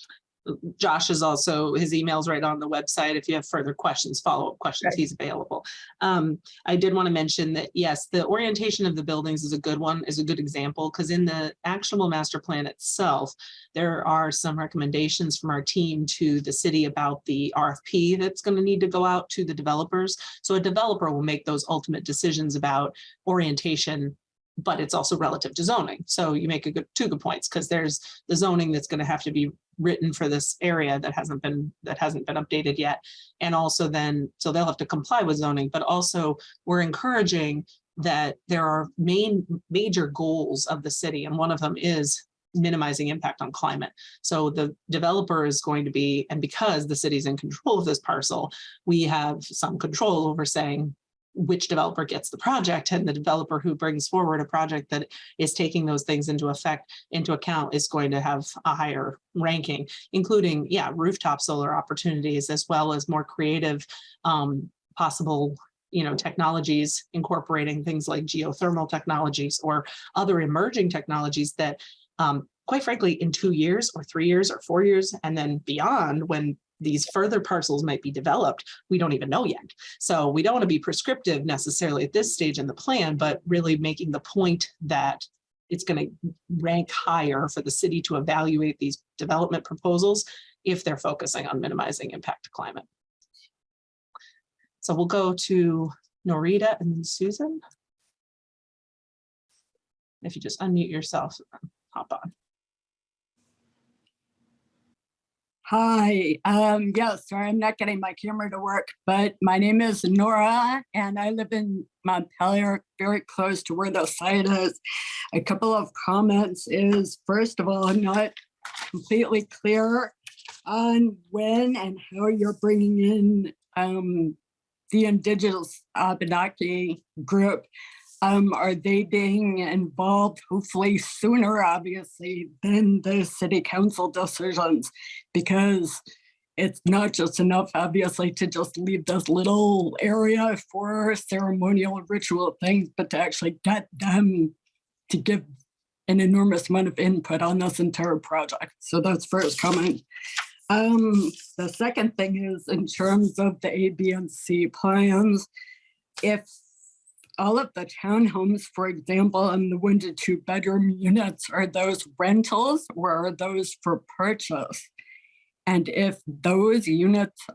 Josh is also, his email's right on the website. If you have further questions, follow-up questions, Right. he's available. Um, I did want to mention that, yes, the orientation of the buildings is a good one, is a good example, because in the actionable master plan itself, there are some recommendations from our team to the city about the RFP that's going to need to go out to the developers. So a developer will make those ultimate decisions about orientation but it's also relative to zoning. So you make a good, two good points, because there's the zoning that's going to have to be written for this area that hasn't been, that hasn't been updated yet. And also then, so they'll have to comply with zoning, but also we're encouraging that there are main, major goals of the city, and one of them is minimizing impact on climate. So the developer is going to be, and because the city's in control of this parcel, we have some control over saying, which developer gets the project and the developer who brings forward a project that is taking those things into effect into account is going to have a higher ranking, including, yeah, rooftop solar opportunities as well as more creative um, possible you know, technologies incorporating things like geothermal technologies or other emerging technologies that um, quite frankly, in two years or three years or four years, and then beyond, when these further parcels might be developed, we don't even know yet. So we don't want to be prescriptive necessarily at this stage in the plan, but really making the point that it's going to rank higher for the city to evaluate these development proposals if they're focusing on minimizing impact to climate. So we'll go to Norita and then Susan. If you just unmute yourself, hop on. Hi, um, yes, sorry, I'm not getting my camera to work, but my name is Nora and I live in Montpelier, very close to where the site is. A couple of comments is, first of all, I'm not completely clear on when and how you're bringing in um, the indigenous Abenaki group. Um, are they being involved hopefully sooner, obviously, than the city council decisions? Because it's not just enough, obviously, to just leave this little area for ceremonial and ritual things, but to actually get them to give an enormous amount of input on this entire project. So that's first comment. Um, the second thing is in terms of the A, B, and C plans, if all of the townhomes, for example, and the one to two bedroom units, are those rentals or are those for purchase? And if those units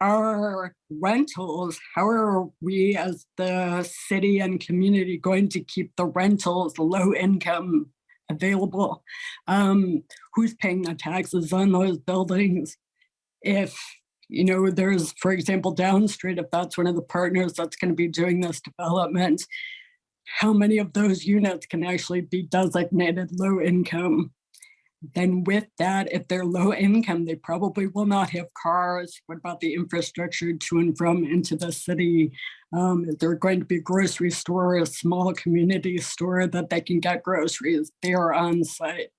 are rentals, how are we as the city and community going to keep the rentals low income available? Um, who's paying the taxes on those buildings? If you know, there's, for example, Downstreet, if that's one of the partners that's going to be doing this development, how many of those units can actually be designated low income? Then with that, if they're low income, they probably will not have cars. What about the infrastructure to and from into the city? Um, is there going to be a grocery store, a small community store that they can get groceries there on site?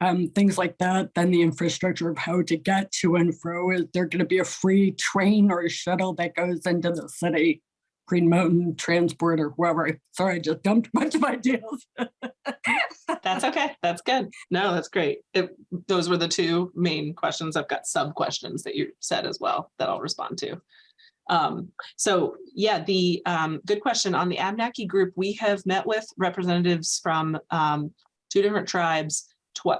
Um, things like that, then the infrastructure of how to get to and fro. Is there going to be a free train or shuttle that goes into the city? Green Mountain Transport or whoever. Sorry, I just dumped a bunch of ideas. That's okay. That's good. No, that's great. It, those were the two main questions. I've got sub questions that you said as well that I'll respond to. Um, so yeah, the um, good question on the Abnaki group, we have met with representatives from um, two different tribes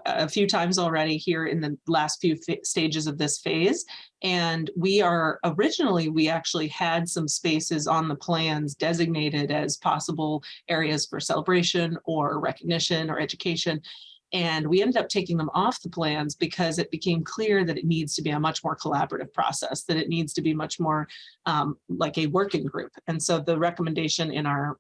a few times already here in the last few stages of this phase. And we are originally, we actually had some spaces on the plans designated as possible areas for celebration or recognition or education. And we ended up taking them off the plans because it became clear that it needs to be a much more collaborative process, that it needs to be much more um, like a working group. And so the recommendation in our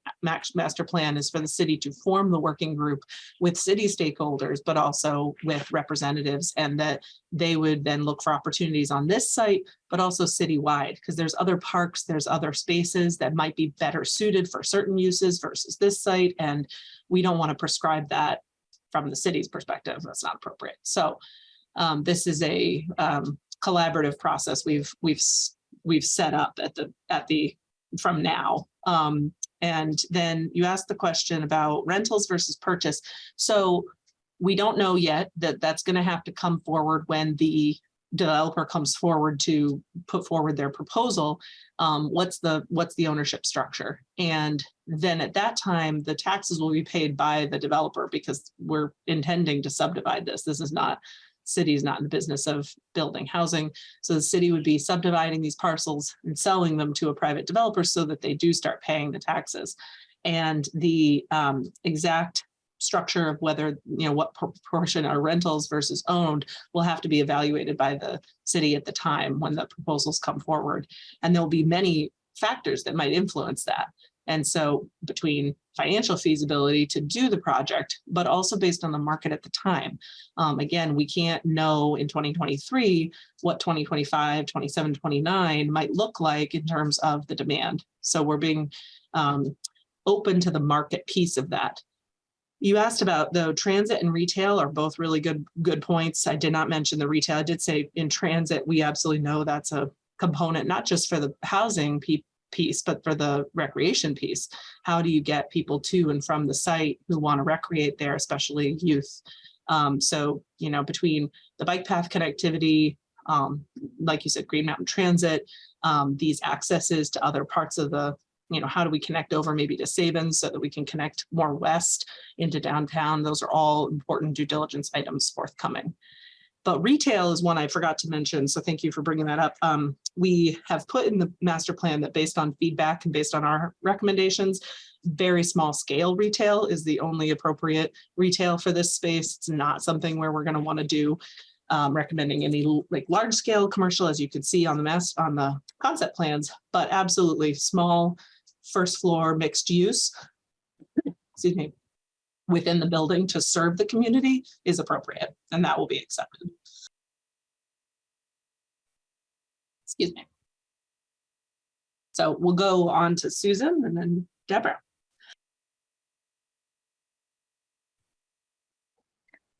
master plan is for the city to form the working group with city stakeholders, but also with representatives and that they would then look for opportunities on this site, but also citywide, because there's other parks, there's other spaces that might be better suited for certain uses versus this site. And we don't want to prescribe that from the city's perspective. That's not appropriate. So um, this is a um, collaborative process we've we've we've set up at the at the from now. Um, and then you asked the question about rentals versus purchase. So we don't know yet that that's going to have to come forward when the developer comes forward to put forward their proposal. Um, what's the what's the ownership structure? And then at that time, the taxes will be paid by the developer because we're intending to subdivide this. This is not city is not in the business of building housing. So the city would be subdividing these parcels and selling them to a private developer so that they do start paying the taxes. And the um, exact structure of whether, you know, what proportion are rentals versus owned will have to be evaluated by the city at the time when the proposals come forward. And there'll be many factors that might influence that. And so between financial feasibility to do the project, but also based on the market at the time. Um, again, we can't know in 2023 what 2025, 27, 29 might look like in terms of the demand. So we're being um, open to the market piece of that. You asked about the transit and retail are both really good, good points. I did not mention the retail. I did say in transit, we absolutely know that's a component, not just for the housing piece, but for the recreation piece. How do you get people to and from the site who want to recreate there, especially youth? Um, so, you know, between the bike path connectivity, um, like you said, Green Mountain Transit, um, these accesses to other parts of the, you know, how do we connect over maybe to Sabins so that we can connect more west into downtown? Those are all important due diligence items forthcoming. But retail is one I forgot to mention, so thank you for bringing that up. Um, we have put in the master plan that based on feedback and based on our recommendations, very small scale retail is the only appropriate retail for this space. It's not something where we're gonna wanna do um, recommending any like large scale commercial, as you can see on the mass, on the concept plans, but absolutely small first floor mixed use. Excuse me, within the building to serve the community is appropriate, and that will be accepted. Excuse me. So we'll go on to Susan and then Deborah.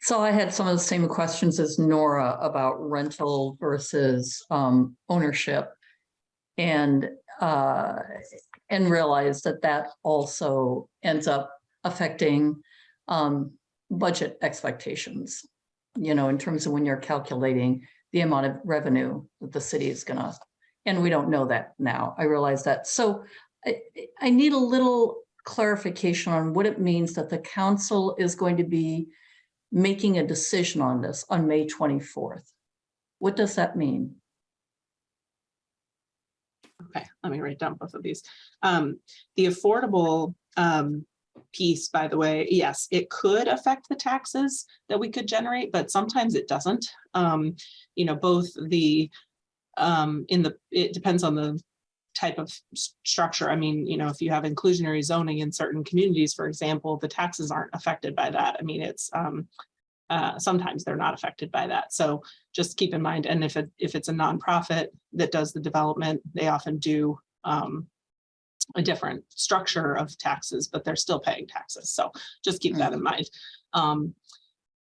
So I had some of the same questions as Nora about rental versus um ownership. And uh, and realize that that also ends up affecting um budget expectations. You know, in terms of when you're calculating the amount of revenue that the city is gonna, and we don't know that now. I realize that. So I I need a little clarification on what it means that the council is going to be making a decision on this on May 24th. What does that mean? Okay, let me write down both of these. Um, the affordable um piece, by the way, yes, it could affect the taxes that we could generate, but sometimes it doesn't. Um, you know, both the um, in the, it depends on the type of structure. I mean, you know, if you have inclusionary zoning in certain communities, for example, the taxes aren't affected by that. I mean, it's um, uh, sometimes they're not affected by that. So just keep in mind, and if it, if it's a nonprofit that does the development, they often do um, a different structure of taxes, but they're still paying taxes. So just keep that in mind. Um,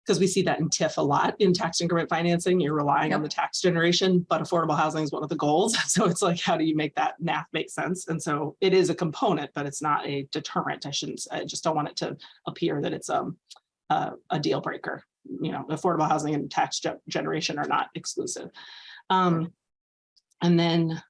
because we see that in TIF a lot in tax increment financing, you're relying on the tax generation, but affordable housing is one of the goals. So it's like, how do you make that math make sense? And so it is a component, but it's not a deterrent. I shouldn't, I just don't want it to appear that it's um a, a deal breaker. You know, affordable housing and tax ge- generation are not exclusive. Um, and then,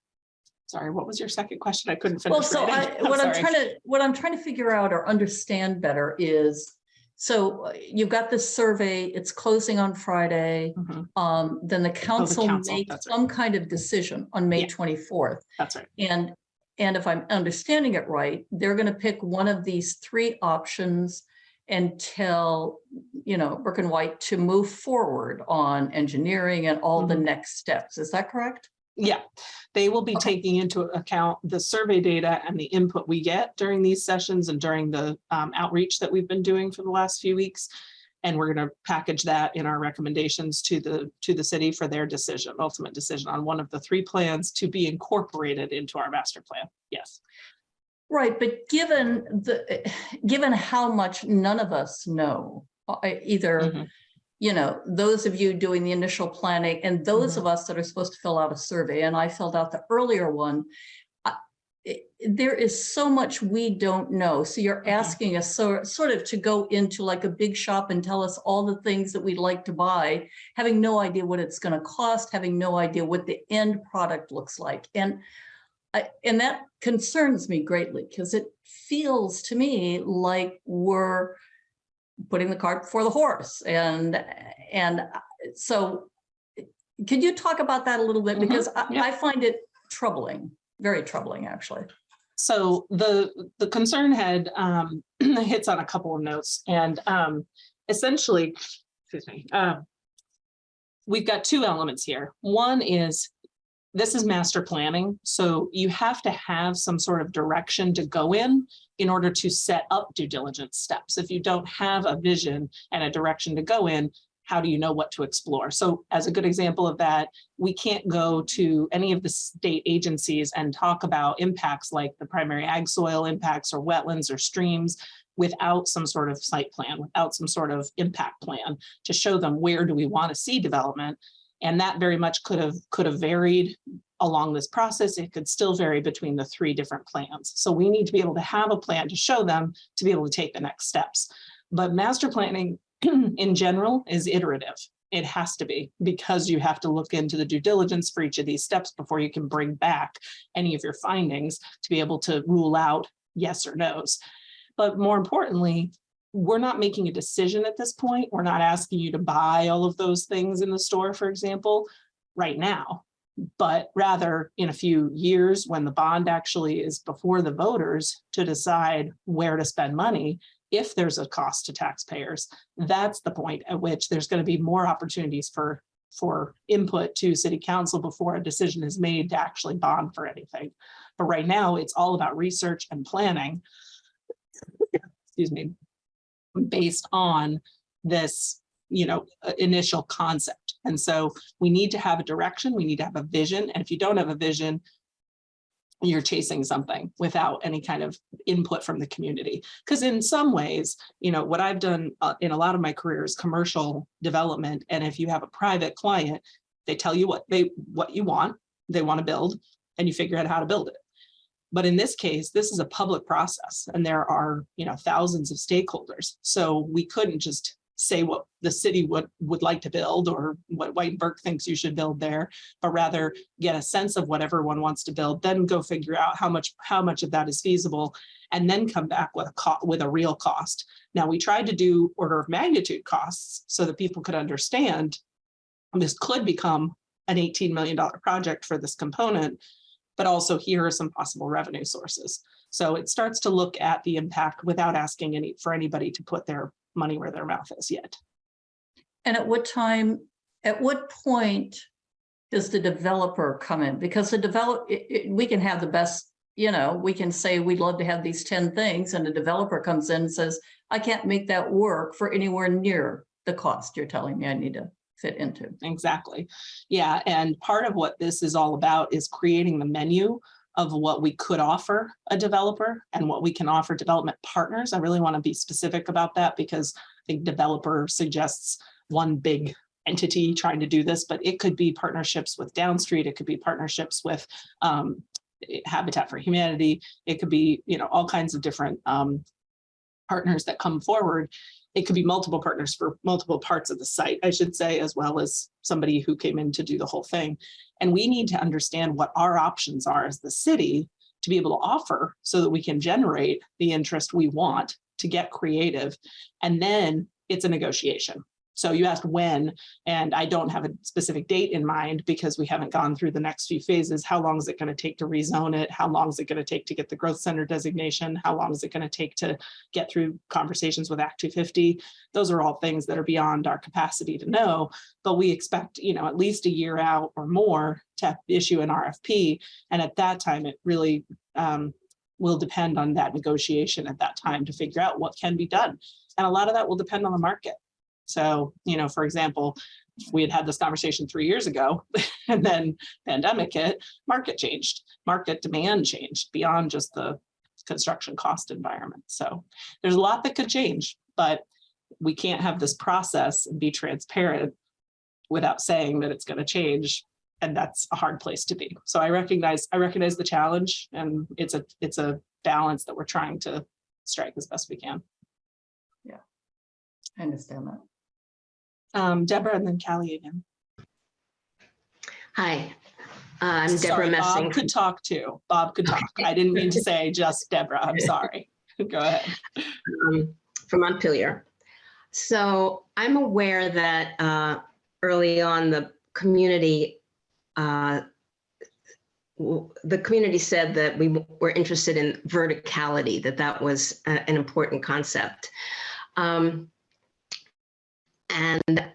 sorry, what was your second question? I couldn't finish. Well, so I, what I'm trying to, what I'm trying to figure out or understand better is, so uh, you've got this survey, it's closing on Friday. Mhm, Um, then the council council, makes right. some kind of decision on May Yeah. twenty-fourth. That's right. And, and if I'm understanding it right, they're gonna pick one of these three options and tell, you know, Burke and White to move forward on engineering and all the Mhm. next steps. Is that correct? Yeah, they will be Okay. taking into account the survey data and the input we get during these sessions and during the um, outreach that we've been doing for the last few weeks. And we're gonna package that in our recommendations to the, to the city for their decision, ultimate decision on one of the three plans to be incorporated into our master plan. Yes. Right, but given the, given how much none of us know, uh, either, Mhm. you know, those of you doing the initial planning and those of us that are supposed to fill out a survey, and I filled out the earlier one. I- it- There is so much we don't know. So you're Mhm. asking us so, sort of to go into like a big shop and tell us all the things that we'd like to buy, having no idea what it's gonna cost, having no idea what the end product looks like. And I, and that concerns me greatly because it feels to me like we're putting the cart before the horse and, and uh, so could you talk about that a little bit? Mhm, Because I, yeah. I find it troubling, very troubling, actually. So the, the concern had um, hits on a couple of notes and um, essentially, excuse me, um, we've got two elements here. One is this is master planning, so you have to have some sort of direction to go in in order to set up due diligence steps. If you don't have a vision and a direction to go in, how do you know what to explore? So as a good example of that, we can't go to any of the state agencies and talk about impacts like the primary ag soil impacts or wetlands or streams without some sort of site plan, without some sort of impact plan to show them where do we want to see development. And that very much could have could have varied along this process. It could still vary between the three different plans. So we need to be able to have a plan to show them to be able to take the next steps. But master planning in general is iterative. It has to be because you have to look into the due diligence for each of these steps before you can bring back any of your findings to be able to rule out yes or no's. But more importantly, we're not making a decision at this point. We're not asking you to buy all of those things in the store, for example, right now. But rather in a few years, when the bond actually is before the voters to decide where to spend money, if there's a cost to taxpayers, that's the point at which there's going to be more opportunities for for input to city council before a decision is made to actually bond for anything. But right now, it's all about research and planning. Excuse me. Based on this, you know, uh, initial concept. And so we need to have a direction, we need to have a vision. And if you don't have a vision, you're chasing something without any kind of input from the community. Because in some ways, you know, what I've done uh, in a lot of my career is commercial development. And if you have a private client, they tell you what they what you want, they want to build, and you figure out how to build it. But in this case, this is a public process and there are, you know, thousands of stakeholders. So we couldn't just say what the city would would like to build or what White and Burke thinks you should build there, but rather get a sense of what everyone wants to build, then go figure out how much how much of that is feasible, and then come back with a with a real cost. Now we tried to do order of magnitude costs so that people could understand this could become an $18 million project for this component, but also here are some possible revenue sources. So it starts to look at the impact without asking any for anybody to put their money where their mouth is yet. And at what time, at what point does the developer come in? Because the develop, it- it- we can have the best, you know, we can say we'd love to have these ten things and the developer comes in and says, I can't make that work for anywhere near the cost you're telling me I need to fit into. Exactly. Yeah, and part of what this is all about is creating the menu of what we could offer a developer and what we can offer development partners. I really want to be specific about that because I think developer suggests one big entity trying to do this, but it could be partnerships with Downstreet, it could be partnerships with um, Habitat for Humanity, it could be, you know, all kinds of different um, partners that come forward it could be multiple partners for multiple parts of the site, I should say, as well as somebody who came in to do the whole thing. And we need to understand what our options are as the city to be able to offer so that we can generate the interest we want to get creative. And then it's a negotiation. So you asked when, and I don't have a specific date in mind because we haven't gone through the next few phases. How long is it going to take to rezone it? How long is it going to take to get the growth center designation? How long is it going to take to get through conversations with Act 250? Those are all things that are beyond our capacity to know, but we expect, you know, at least a year out or more to issue an RFP. And at that time, it really um, will depend on that negotiation at that time to figure out what can be done. And a lot of that will depend on the market. So, you know, for example, we had had this conversation three years ago and then pandemic hit, market changed, market demand changed beyond just the construction cost environment. So there's a lot that could change, but we can't have this process and be transparent without saying that it's going to change. And that's a hard place to be. So I recognize I recognize the challenge and it's a it's a balance that we're trying to strike as best we can. Yeah, I understand that. Um, Deborah and then Callie again. Hi, uh, I'm Deborah Sorry, Bob could talk too. Bob could talk. I didn't mean to say just Deborah. I'm sorry. Go ahead. um, from Montpelier. So I'm aware that uh, early on, the community, uh, the community said that we were interested in verticality, that that was a- an important concept. Um, And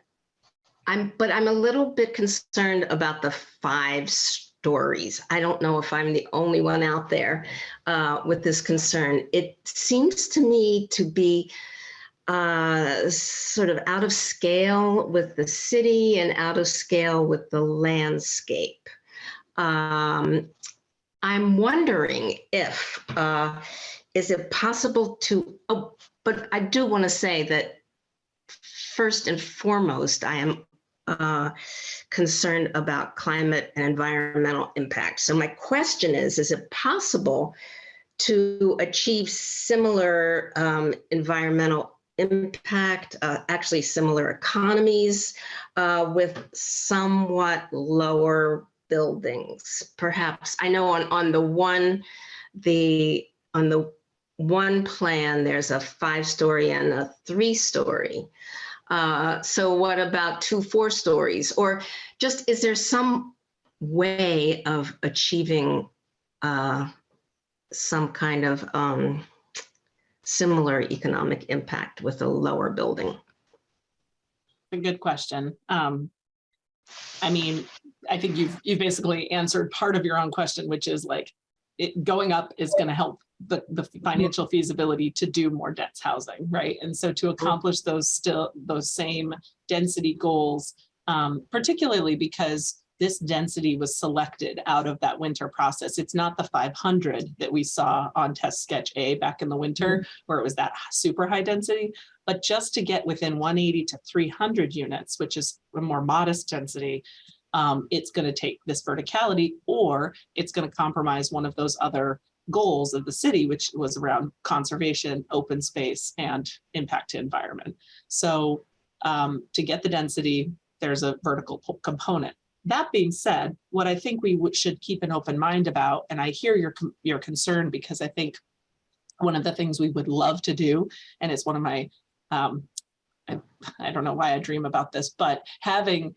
I'm, but I'm a little bit concerned about the five stories. I don't know if I'm the only one out there uh, with this concern. It seems to me to be uh, sort of out of scale with the city and out of scale with the landscape. Um, I'm wondering if, uh, is it possible to, oh, but I do want to say that first and foremost, I am uh, concerned about climate and environmental impact. So my question is, is it possible to achieve similar um, environmental impact, uh, actually similar economies uh, with somewhat lower buildings. Perhaps, I know on, on the one, the, on the one plan, there's a five-story and a three-story. Uh, So what about two four stories? Or just, is there some way of achieving uh, some kind of um, similar economic impact with a lower building? A good question. Um, I mean, I think you've, you've basically answered part of your own question, which is like, it, going up is gonna help the, the financial feasibility to do more dense housing, right? And so to accomplish those still, those same density goals, um, particularly because this density was selected out of that winter process. It's not the five hundred that we saw on test sketch A back in the winter, where it was that super high density. But just to get within one eighty to three hundred units, which is a more modest density, um, it's gonna take this verticality, or it's gonna compromise one of those other goals of the city, which was around conservation, open space, and impact to environment. So um, to get the density, there's a vertical component. That being said, what I think we should keep an open mind about, and I hear your, your concern because I think one of the things we would love to do, and it's one of my, um, I, I don't know why I dream about this, but having,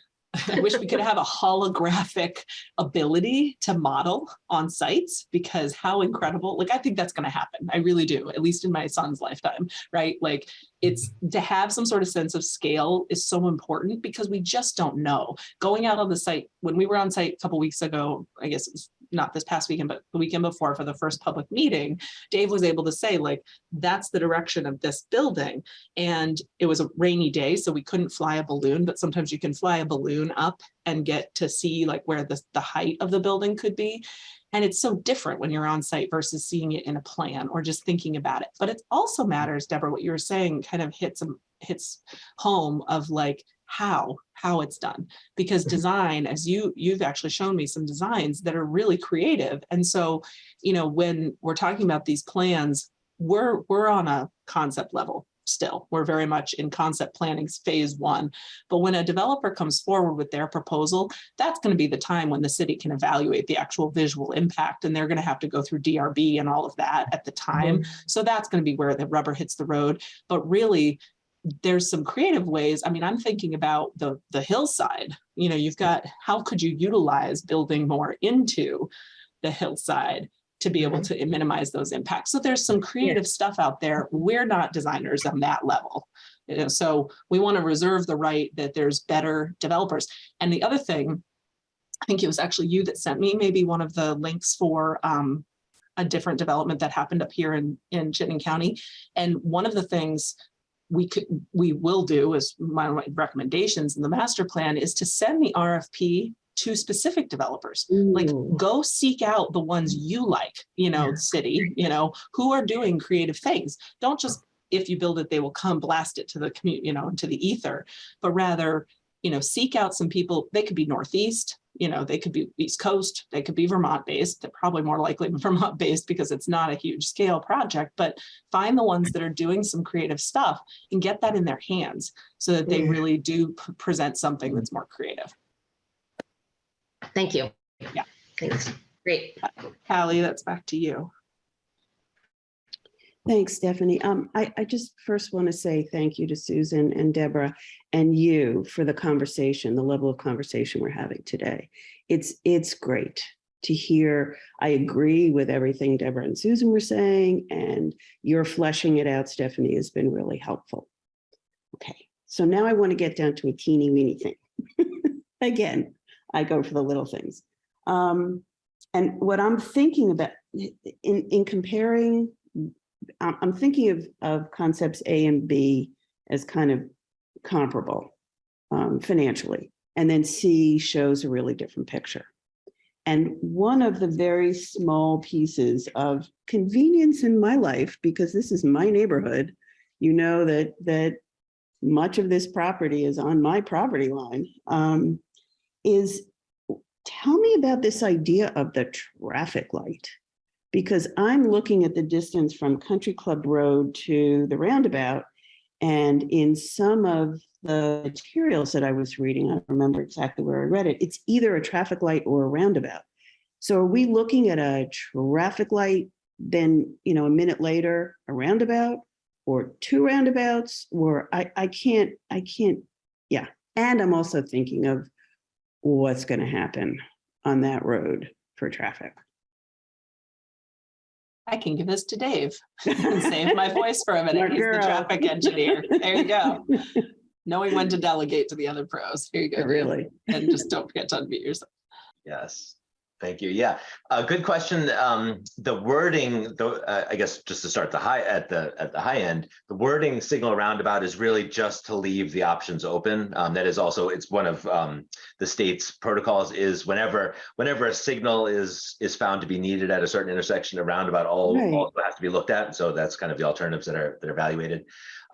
I wish we could have a holographic ability to model on sites because how incredible, like, I think that's going to happen. I really do, at least in my son's lifetime, right? Like, it's to have some sort of sense of scale is so important because we just don't know. Going out on the site, when we were on site a couple weeks ago, I guess it was not this past weekend, but the weekend before for the first public meeting, Dave was able to say like, that's the direction of this building. And it was a rainy day, so we couldn't fly a balloon, but sometimes you can fly a balloon up and get to see like where the, the height of the building could be. And it's so different when you're on site versus seeing it in a plan or just thinking about it. But it also matters, Deborah, what you were saying kind of hits, hits home of like how, how it's done. Because mm-hmm. design, as you, you've actually shown me some designs that are really creative. And so, you know, when we're talking about these plans, we're, we're on a concept level still. We're very much in concept planning phase one. But when a developer comes forward with their proposal, that's going to be the time when the city can evaluate the actual visual impact and they're going to have to go through DRB and all of that at the mm-hmm. time. So that's going to be where the rubber hits the road. But really, there's some creative ways. I mean, I'm thinking about the the hillside. You know, you've got how could you utilize building more into the hillside to be able to minimize those impacts. So there's some creative stuff out there. We're not designers on that level. You know, so we want to reserve the right that there's better developers. And the other thing, I think it was actually you that sent me maybe one of the links for um, a different development that happened up here in, in Chittenden County. And one of the things we could, we will do as my recommendations in the master plan is to send the RFP to specific developers. Like go seek out the ones you like you know Yeah. city you know who are doing creative things. Don't just if you build it they will come blast it to the community you know to the ether but rather you know seek out some people. They could be northeast you know they could be east coast they could be vermont based they're probably more likely vermont based because it's not a huge scale project but find the ones that are doing some creative stuff and get that in their hands so that they mm. really do present something that's more creative Thank you. Yeah. Thanks. Great. Hallie, that's back to you Thanks, Stephanie. Um, I, I just first want to say thank you to Susan and Deborah and you for the conversation, the level of conversation we're having today. It's, it's great to hear. I agree with everything Deborah and Susan were saying, and your fleshing it out, Stephanie, has been really helpful. Okay, so now I want to get down to a teeny weeny thing. Again, I go for the little things. Um, and what I'm thinking about in, in comparing I'm, thinking of, of concepts A and B as kind of comparable um, financially. And then C shows a really different picture. And one of the very small pieces of convenience in my life, because this is my neighborhood, you know that that much of this property is on my property line, um, is tell me about this idea of the traffic light because I'm looking at the distance from Country Club Road to the roundabout, And in some of the materials that I was reading, I don't remember exactly where I read it, it's either a traffic light or a roundabout. So are we looking at a traffic light, then, you know, a minute later, a roundabout? Or two roundabouts, or I, I can't, I can't, yeah. And I'm also thinking of what's gonna happen on that road for traffic. I can give this to Dave. And save my voice for a minute. Smart He's the traffic engineer. There you go. Knowing when to delegate to the other pros. Here you go. Really? And just don't forget to unmute yourself. Yes, thank you. Yeah, a good question. Um, the wording, though, uh, I guess just to start the high at the at the high end, the wording signal roundabout is really just to leave the options open. Um, that is also it's one of um, the state's protocols is whenever whenever a signal is is found to be needed at a certain intersection, a roundabout all Right. also has to be looked at. So that's kind of the alternatives that are that are evaluated.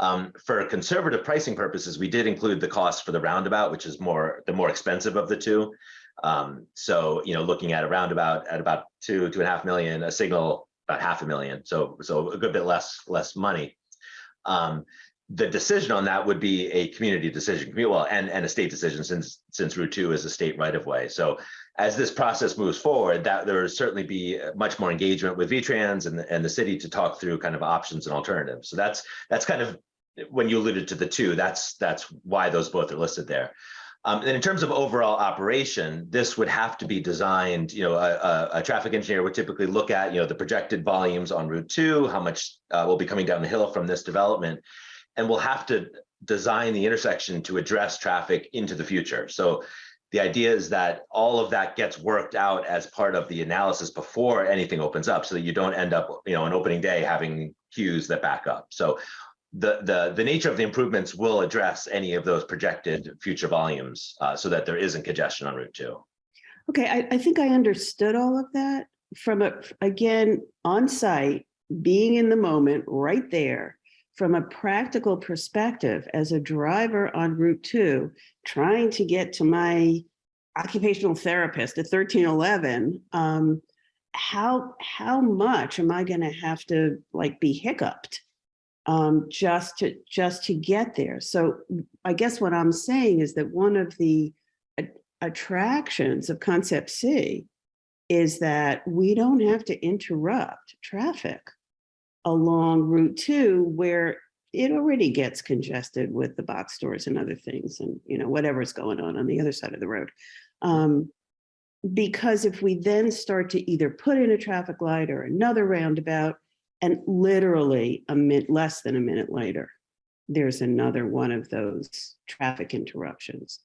Um, for conservative pricing purposes, we did include the cost for the roundabout, which is more the more expensive of the two. Um, so, you know, looking at a roundabout at about two, two and a half million, a signal about half a million. So, so a good bit less, less money. Um, the decision on that would be a community decision, well, and, and a state decision since, since Route two is a state right of way. So as this process moves forward, that there will certainly be much more engagement with V-Trans and, and the city to talk through kind of options and alternatives. So that's, that's kind of, when you alluded to the two, that's, that's why those both are listed there. Um, and in terms of overall operation, this would have to be designed, you know, a, a, a traffic engineer would typically look at, you know, the projected volumes on Route two, how much uh, will be coming down the hill from this development. And we'll have to design the intersection to address traffic into the future. So the idea is that all of that gets worked out as part of the analysis before anything opens up so that you don't end up, you know, on opening day having queues that back up. So the, the, the nature of the improvements will address any of those projected future volumes uh, so that there isn't congestion on Route two. Okay, I, I think I understood all of that from a, again, on site, being in the moment, right there. From a practical perspective, as a driver on Route two, trying to get to my occupational therapist at thirteen eleven, um, how, how much am I gonna have to like be hiccuped? Um, just to, just to get there. So I guess what I'm saying is that one of the attractions of concept C is that we don't have to interrupt traffic along Route two where it already gets congested with the box stores and other things and, you know, whatever's going on on the other side of the road. Um, because if we then start to either put in a traffic light or another roundabout and literally a minute, less than a minute later, there's another one of those traffic interruptions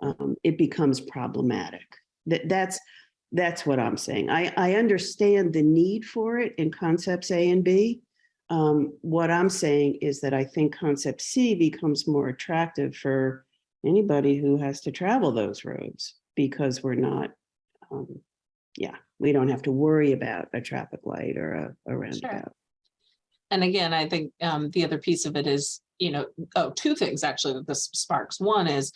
um, it becomes problematic. That that's that's what I'm saying. I I understand the need for it in concepts A and B. Um, what I'm saying is that I think concept C becomes more attractive for anybody who has to travel those roads because we're not, um, yeah, we don't have to worry about a traffic light or a, a roundabout. And again, I think um, the other piece of it is, you know, oh, two things actually that this sparks. One is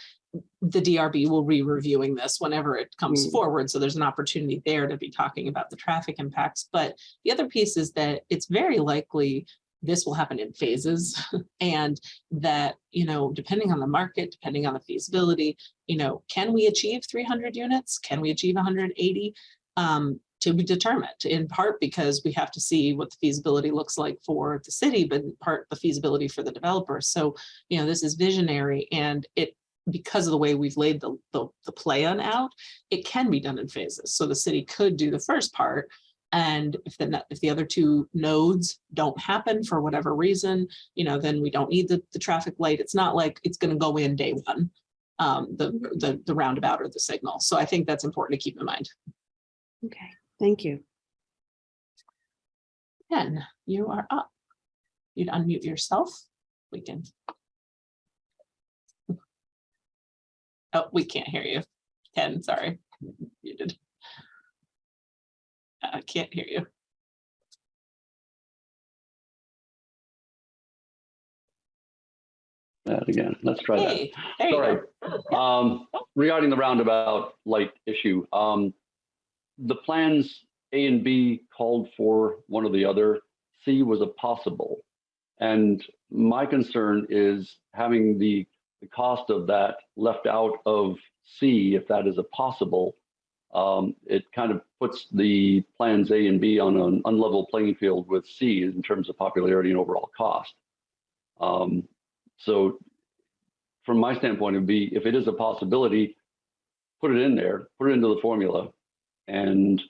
the DRB will be reviewing this whenever it comes Mm. forward. So there's an opportunity there to be talking about the traffic impacts. But the other piece is that it's very likely this will happen in phases and that, you know, depending on the market, depending on the feasibility, you know, can we achieve 300 units? Can we achieve 180? Um, to be determined in part because we have to see what the feasibility looks like for the city, but in part the feasibility for the developer. So, you know, this is visionary and it, because of the way we've laid the, the, the plan out, it can be done in phases. So the city could do the first part. And if the, if the other two nodes don't happen for whatever reason, you know, then we don't need the, the traffic light. It's not like it's gonna go in day one, um, the, the, the roundabout or the signal. So I think that's important to keep in mind. Okay, thank you. Ken, you are up. You'd unmute yourself. We can. Oh, we can't hear you. Ken, sorry. You did. I can't hear you. that again. Let's try that. Hey, there you Sorry. Um, regarding the roundabout light issue, um, the plans A and B called for one or the other. C was a possible. And my concern is having the, the cost of that left out of C, if that is a possible. Um, it kind of puts the plans A and B on an unlevel playing field with C in terms of popularity and overall cost. Um, so from my standpoint, it'd be, if it is a possibility, put it in there, put it into the formula and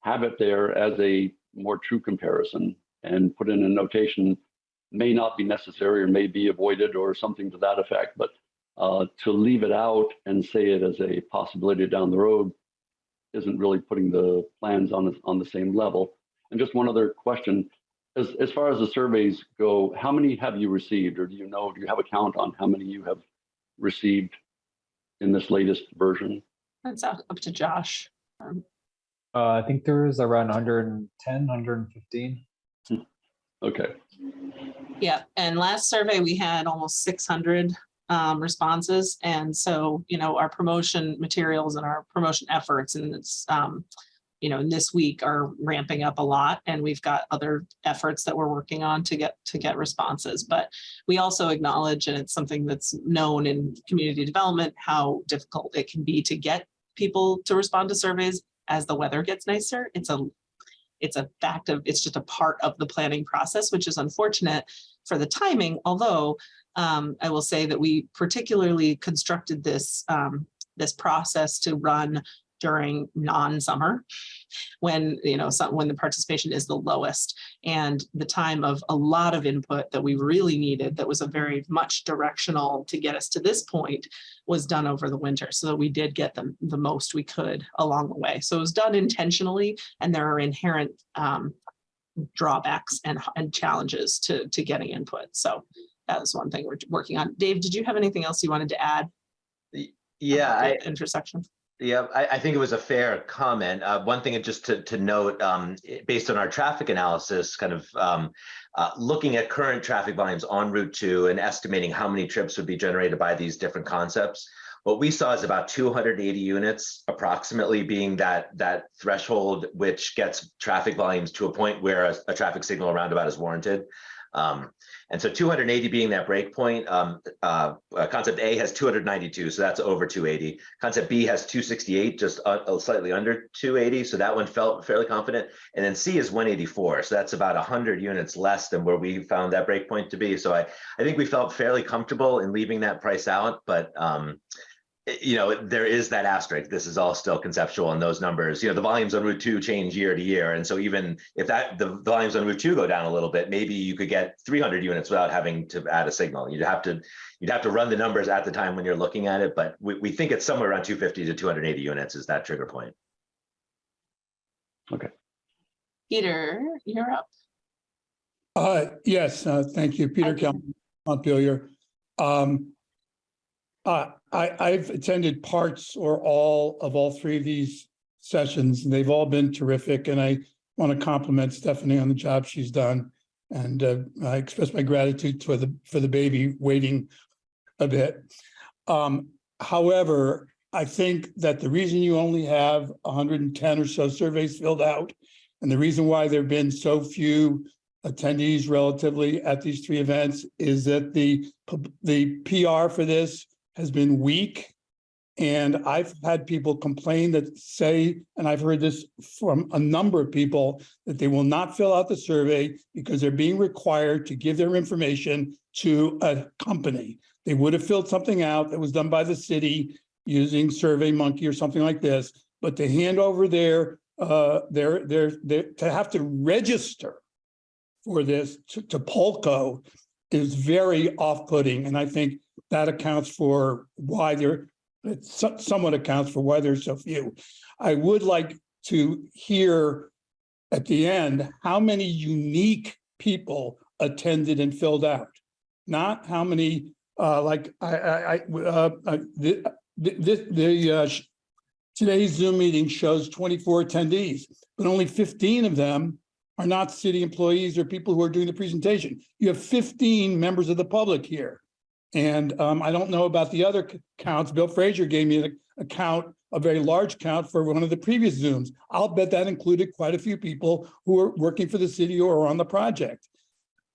have it there as a more true comparison and put in a notation may not be necessary or may be avoided or something to that effect, but uh, to leave it out and say it as a possibility down the road isn't really putting the plans on, the- on the same level. And just one other question, as, as far as the surveys go, how many have you received or do you know, do you have a count on how many you have received in this latest version? That's up to Josh. Um, Uh, I think there is around 110, 115. Okay, Yeah, and last survey, we had almost six hundred um responses. And so, you know, our promotion materials and our promotion efforts and it's um, you know, in this week are ramping up a lot and we've got other efforts that we're working on to get to get responses. But we also acknowledge, and it's something that's known in community development, how difficult it can be to get people to respond to surveys as the weather gets nicer. It's a it's a fact of, it's just a part of the planning process, which is unfortunate for the timing, although um, I will say that we particularly constructed this, um, this process to run during non-summer when, you know, some, when the participation is the lowest and the time of a lot of input that we really needed that was a very much directional to get us to this point was done over the winter so that we did get them the most we could along the way. So it was done intentionally and there are inherent um, drawbacks and, and challenges to, to getting input. So that was one thing we're working on. Dave, did you have anything else you wanted to add? Yeah, I, Intersection. Yeah, I, I think it was a fair comment. Uh, one thing just to, to note, um, based on our traffic analysis, kind of um, uh, looking at current traffic volumes on Route 2 and estimating how many trips would be generated by these different concepts. What we saw is about 280 units approximately being that, that threshold, which gets traffic volumes to a point where a, a traffic signal roundabout is warranted. Um, and so 280 being that breakpoint, um, uh, uh, concept A has 292, so that's over 280. Concept B has 268, just uh, slightly under 280, so that one felt fairly confident. And then C is 184, so that's about 100 units less than where we found that breakpoint to be. So I, I think we felt fairly comfortable in leaving that price out, but um, you know, there is that asterisk. This is all still conceptual and those numbers, you know, the volumes on Route 2 change year to year. And so even if that the volumes on Route 2 go down a little bit, maybe you could get 300 units without having to add a signal. You'd have to you'd have to run the numbers at the time when you're looking at it, but we, we think it's somewhere around 250 to 280 units is that trigger point. Okay. Peter, you're up. Uh, yes, uh, thank you, Peter Hi, Kel, Montpelier. Um, uh, I, I've attended parts or all of all three of these sessions, and they've all been terrific, and I want to compliment Stephanie on the job she's done. And, uh, I express my gratitude for the, for the baby waiting a bit. Um, however, I think that the reason you only have hundred and ten or so surveys filled out, and the reason why there've been so few attendees relatively at these three events is that the, the PR for this has been weak. And I've had people complain that say, and I've heard this from a number of people, that they will not fill out the survey because they're being required to give their information to a company. They would have filled something out that was done by the city using Survey Monkey or something like this, but to hand over their, uh, their, their, their, to have to register for this to, to Polco is very off-putting, and I think that accounts for why there, it so- somewhat accounts for why there's so few. I would like to hear at the end, how many unique people attended and filled out? Not how many, uh, like, I, I, I, uh, uh, the, the, the, uh, today's Zoom meeting shows twenty-four attendees, but only fifteen of them are not city employees or people who are doing the presentation. You have fifteen members of the public here. And um, I don't know about the other counts. Bill Fraser gave me a- count, a very large count for one of the previous Zooms. I'll bet that included quite a few people who are working for the city or on the project.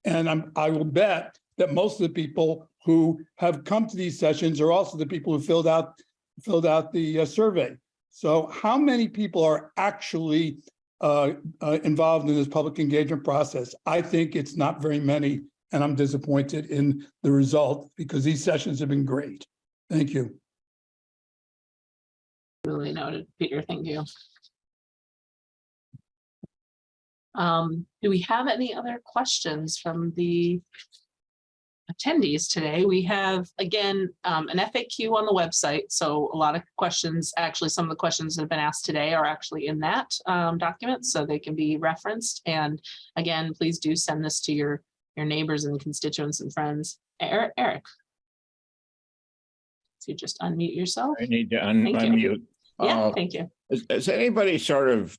And I'm, I will bet that most of the people who have come to these sessions are also the people who filled out, filled out the uh, survey. So how many people are actually uh, uh, involved in this public engagement process? I think it's not very many, and I'm disappointed in the result because these sessions have been great. Thank you. Really noted, Peter, thank you. Um, do we have any other questions from the attendees today? We have, again, um, an FAQ on the website, so a lot of questions, actually, some of the questions that have been asked today are actually in that um, document, so they can be referenced. And again, please do send this to your, your neighbors and constituents and friends. Eric, Eric. So you just unmute yourself. I need to un- Thank you. unmute. Yeah, Uh, thank you. Has, has anybody sort of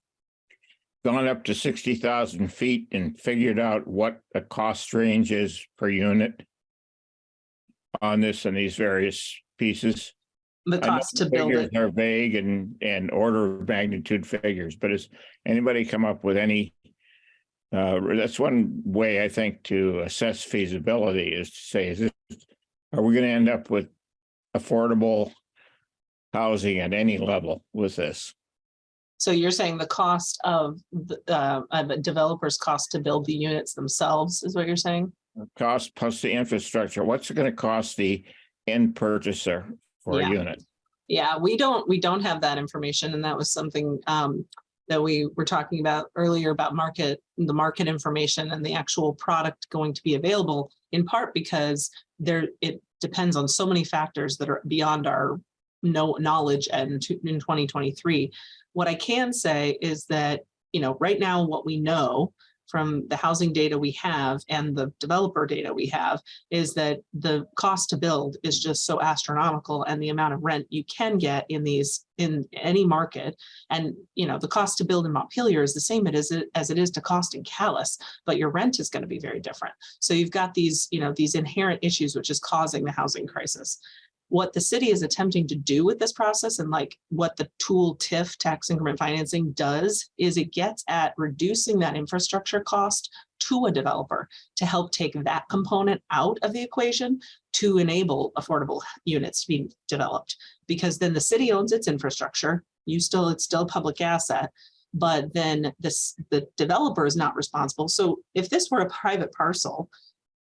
gone up to sixty thousand feet and figured out what the cost range is per unit? On this and these various pieces? The cost to the build figures it. Are vague and, and order of magnitude figures, but has anybody come up with any? Uh, that's one way I think to assess feasibility is to say, is this, are we gonna end up with affordable? Housing at any level with this? So you're saying the cost of the, uh, of a developer's cost to build the units themselves is what you're saying? Cost plus the infrastructure, what's it gonna cost the end purchaser for a unit? Yeah, we don't, we don't have that information and that was something um that we were talking about earlier about market, the market information and the actual product going to be available in part because there, it depends on so many factors that are beyond our no knowledge and in 2023. What I can say is that, you know, right now what we know from the housing data we have and the developer data we have is that the cost to build is just so astronomical and the amount of rent you can get in these, in any market. And, you know, the cost to build in Montpelier is the same it is as it is to cost in Calais, but your rent is going to be very different. So you've got these, you know, these inherent issues which is causing the housing crisis. What the city is attempting to do with this process and like what the tool TIF tax increment financing does is it gets at reducing that infrastructure cost to a developer to help take that component out of the equation to enable affordable units to be developed. Because then the city owns its infrastructure, you still, it's still a public asset, but then this, the developer is not responsible. So if this were a private parcel,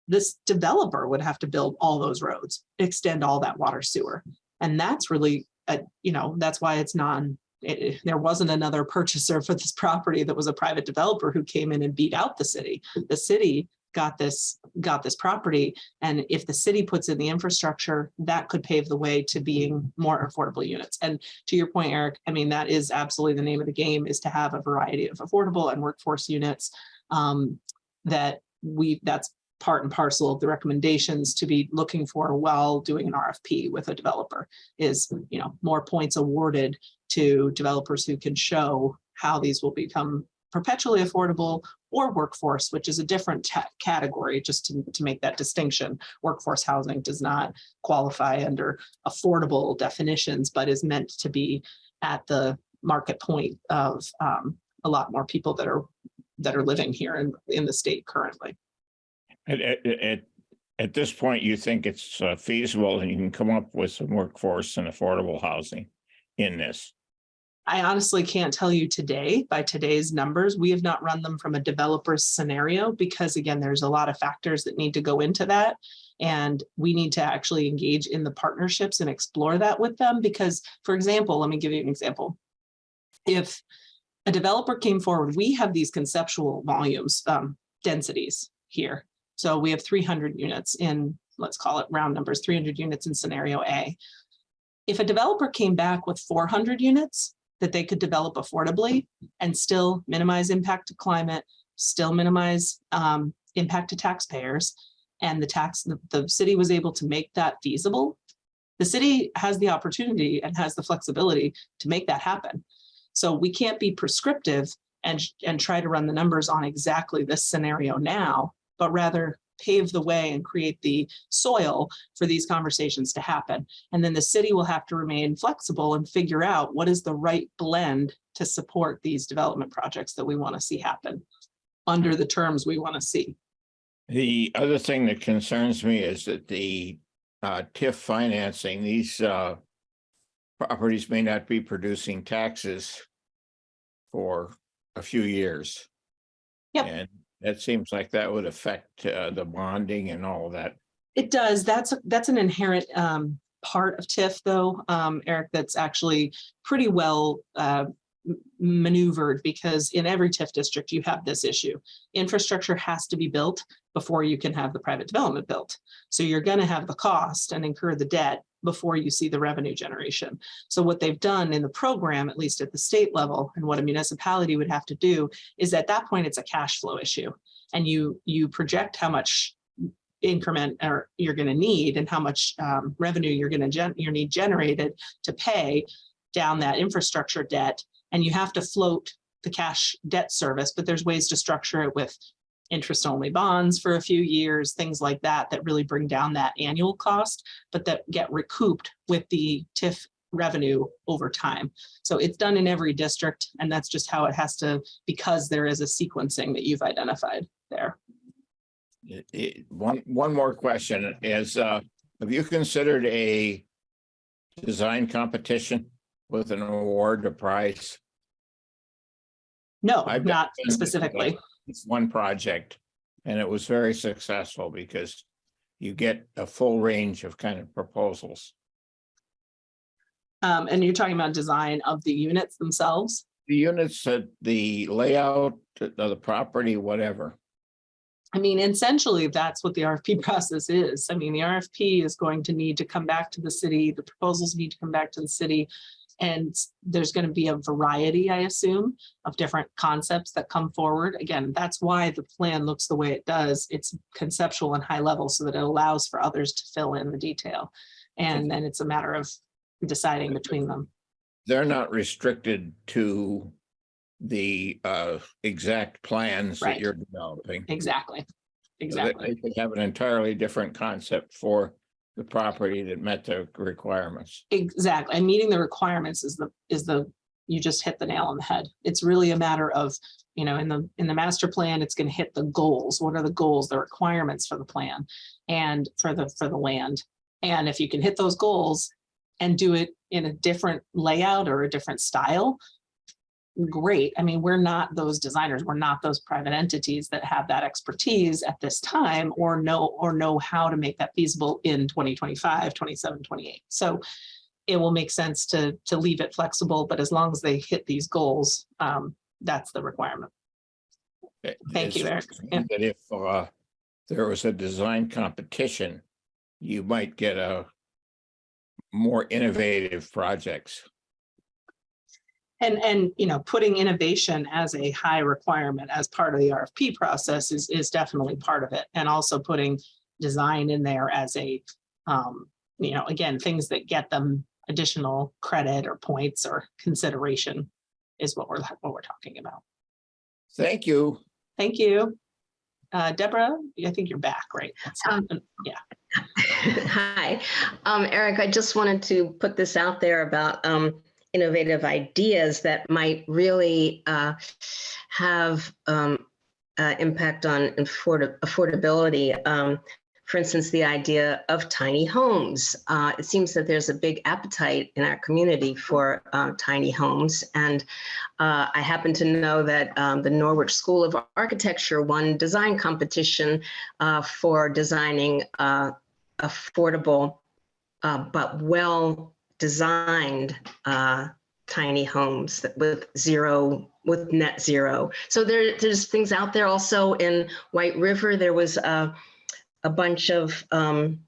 this developer would have to build all those roads, extend all that water sewer. And that's really, uh, you know, that's why it's non, it- there wasn't another purchaser for this property that was a private developer who came in and beat out the city. The city got this, got this property. And if the city puts in the infrastructure, that could pave the way to being more affordable units. And to your point, Eric, I mean, that is absolutely the name of the game is to have a variety of affordable and workforce units um, that we, that's part and parcel of the recommendations to be looking for while doing an RFP with a developer is, you know, more points awarded to developers who can show how these will become perpetually affordable or workforce, which is a different category, just to, to make that distinction. Workforce housing does not qualify under affordable definitions, but is meant to be at the market point of um, a lot more people that are that are living here in, in the state currently. At, at, at, this point, you think it's uh, feasible and you can come up with some workforce and affordable housing in this? I honestly can't tell you today by today's numbers. We have not run them from a developer's scenario because again, there's a lot of factors that need to go into that. And we need to actually engage in the partnerships and explore that with them because, for example, let me give you an example. If a developer came forward, we have these conceptual volumes, um, densities here. So we have 300 units in, let's call it round numbers, 300 units in scenario A. If a developer came back with 400 units, that they could develop affordably and still minimize impact to climate, still minimize um, impact to taxpayers. And the tax, the, the city was able to make that feasible. The city has the opportunity and has the flexibility to make that happen. So we can't be prescriptive and, and try to run the numbers on exactly this scenario now, but rather pave the way and create the soil for these conversations to happen. And then the city will have to remain flexible and figure out what is the right blend to support these development projects that we want to see happen under the terms we want to see. The other thing that concerns me is that the uh TIF financing, these uh. Properties may not be producing taxes. For a few years. Yep. And that seems like that would affect uh the bonding and all that. It does. That's, that's an inherent um, part of TIF though, um, Eric, that's actually pretty well uh, maneuvered because in every TIF district, you have this issue. Infrastructure has to be built before you can have the private development built. So you're going to have the cost and incur the debt before you see the revenue generation. So what they've done in the program, at least at the state level, and what a municipality would have to do is at that point, it's a cash flow issue. And you, you project how much increment or you're going to need and how much um, revenue you're going to you need generated to pay down that infrastructure debt. And you have to float the cash debt service, but there's ways to structure it with interest only bonds for a few years, things like that, that really bring down that annual cost, but that get recouped with the TIF revenue over time. So it's done in every district and that's just how it has to, because there is a sequencing that you've identified there. It- it- one, one more question is, uh, have you considered a design competition with an award, a prize? No, I've not specifically. It's one project and it was very successful because you get a full range of kind of proposals. Um, and you're talking about design of the units themselves? The units, uh, the layout, of the property, whatever. I mean, essentially, that's what the RFP process is. I mean, the RFP is going to need to come back to the city, the proposals need to come back to the city. And there's going to be a variety, I assume, of different concepts that come forward. Again, that's why the plan looks the way it does. It's conceptual and high level so that it allows for others to fill in the detail. And then it's a matter of deciding between them. They're not restricted to the uh exact plans that you're developing. Exactly. So they- Exactly. They could have an entirely different concept for the property that met the requirements. Exactly. And meeting the requirements is the, is the, you just hit the nail on the head. It's really a matter of, you know, in the, in the master plan, it's going to hit the goals. What are the goals, the requirements for the plan and for the, for the land? And if you can hit those goals and do it in a different layout or a different style, great. I mean, we're not those designers. We're not those private entities that have that expertise at this time or know, or know how to make that feasible in 2025, 27, 28. So it will make sense to, to leave it flexible, but as long as they hit these goals, um, that's the requirement. It- Thank you, Eric. Yeah. That if uh there was a design competition, you might get a more innovative projects. And, and, you know, putting innovation as a high requirement as part of the RFP process is, is definitely part of it. And also putting design in there as a, um, you know, again, things that get them additional credit or points or consideration is what we're, what we're talking about. Thank you. Thank you. Uh, Deborah, I think you're back, right? Um, Yeah. Hi, um, Eric, I just wanted to put this out there about, um, innovative ideas that might really, uh, have, um, uh, impact on afford- affordability. Um, for instance, the idea of tiny homes. Uh, it seems that there's a big appetite in our community for, uh, tiny homes. And, uh, I happen to know that, um, the Norwich School of Architecture won design competition, uh, for designing, uh, affordable uh, but well-designed uh, tiny homes with zero, with net zero. So there, there's things out there also in White River. There was a, a bunch of um,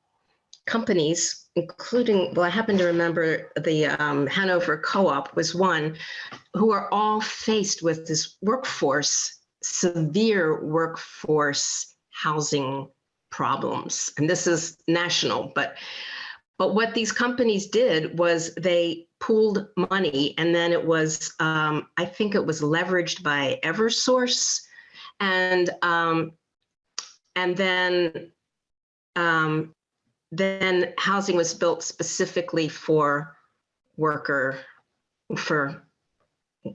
companies, including, well, I happen to remember the um, Hanover Co-op was one, who are all faced with this workforce, severe workforce housing problems. And this is national, but but what these companies did was they pooled money and then it was, um, I think it was leveraged by Eversource. And um, and then um, then housing was built specifically for worker, for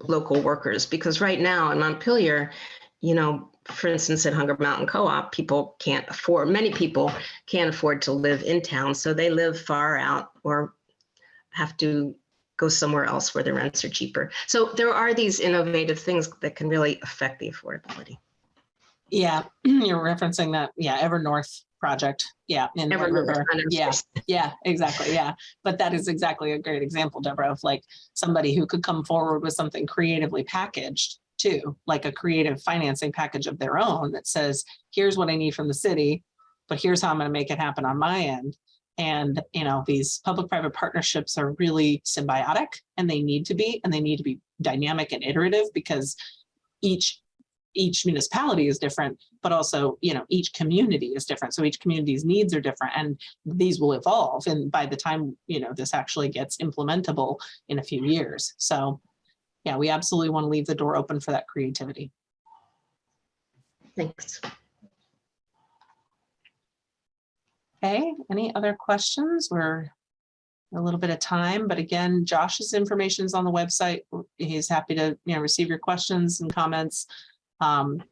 local workers. Because right now in Montpelier, you know, for instance, at Hunger Mountain Co-op, people can't afford, many people can't afford to live in town, so they live far out or have to go somewhere else where the rents are cheaper. So there are these innovative things that can really affect the affordability. Yeah, you're referencing that, yeah, Evernorth project, yeah. in Evernorth River. Yeah, yeah, exactly, yeah. But that is exactly a great example, Deborah, of like somebody who could come forward with something creatively packaged too, like a creative financing package of their own that says, here's what I need from the city, but here's how I'm gonna make it happen on my end. And, you know, these public-private partnerships are really symbiotic and they need to be, and they need to be dynamic and iterative because each each municipality is different, but also, you know, each community is different. So each community's needs are different and these will evolve. And by the time, you know, this actually gets implementable in a few years. So yeah, we absolutely want to leave the door open for that creativity. Thanks. Okay, any other questions? We're a little bit of time, but again, Josh's information is on the website. He's happy to, you know, receive your questions and comments. Um,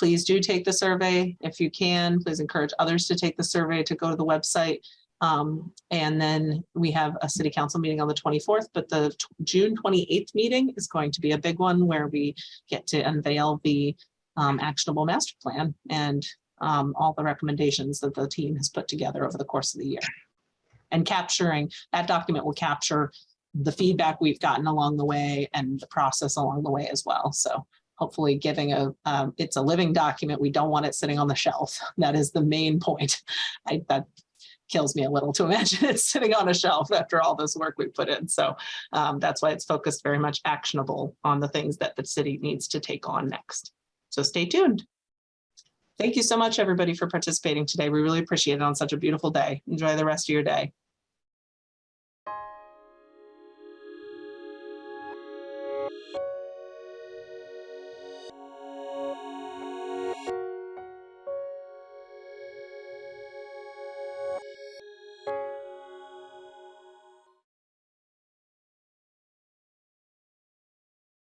Please do take the survey if you can. Please encourage others to take the survey to go to the website. Um, and then we have a city council meeting on the twenty-fourth, but the June twenty-eighth meeting is going to be a big one where we get to unveil the um, actionable master plan and um, all the recommendations that the team has put together over the course of the year. And capturing, that document will capture the feedback we've gotten along the way and the process along the way as well. So hopefully giving a, um, it's a living document. We don't want it sitting on the shelf. That is the main point. I, that kills me a little to imagine it sitting on a shelf after all this work we put in. So um, that's why it's focused very much actionable on the things that the city needs to take on next. So stay tuned. Thank you so much, everybody, for participating today. We really appreciate it on such a beautiful day. Enjoy the rest of your day.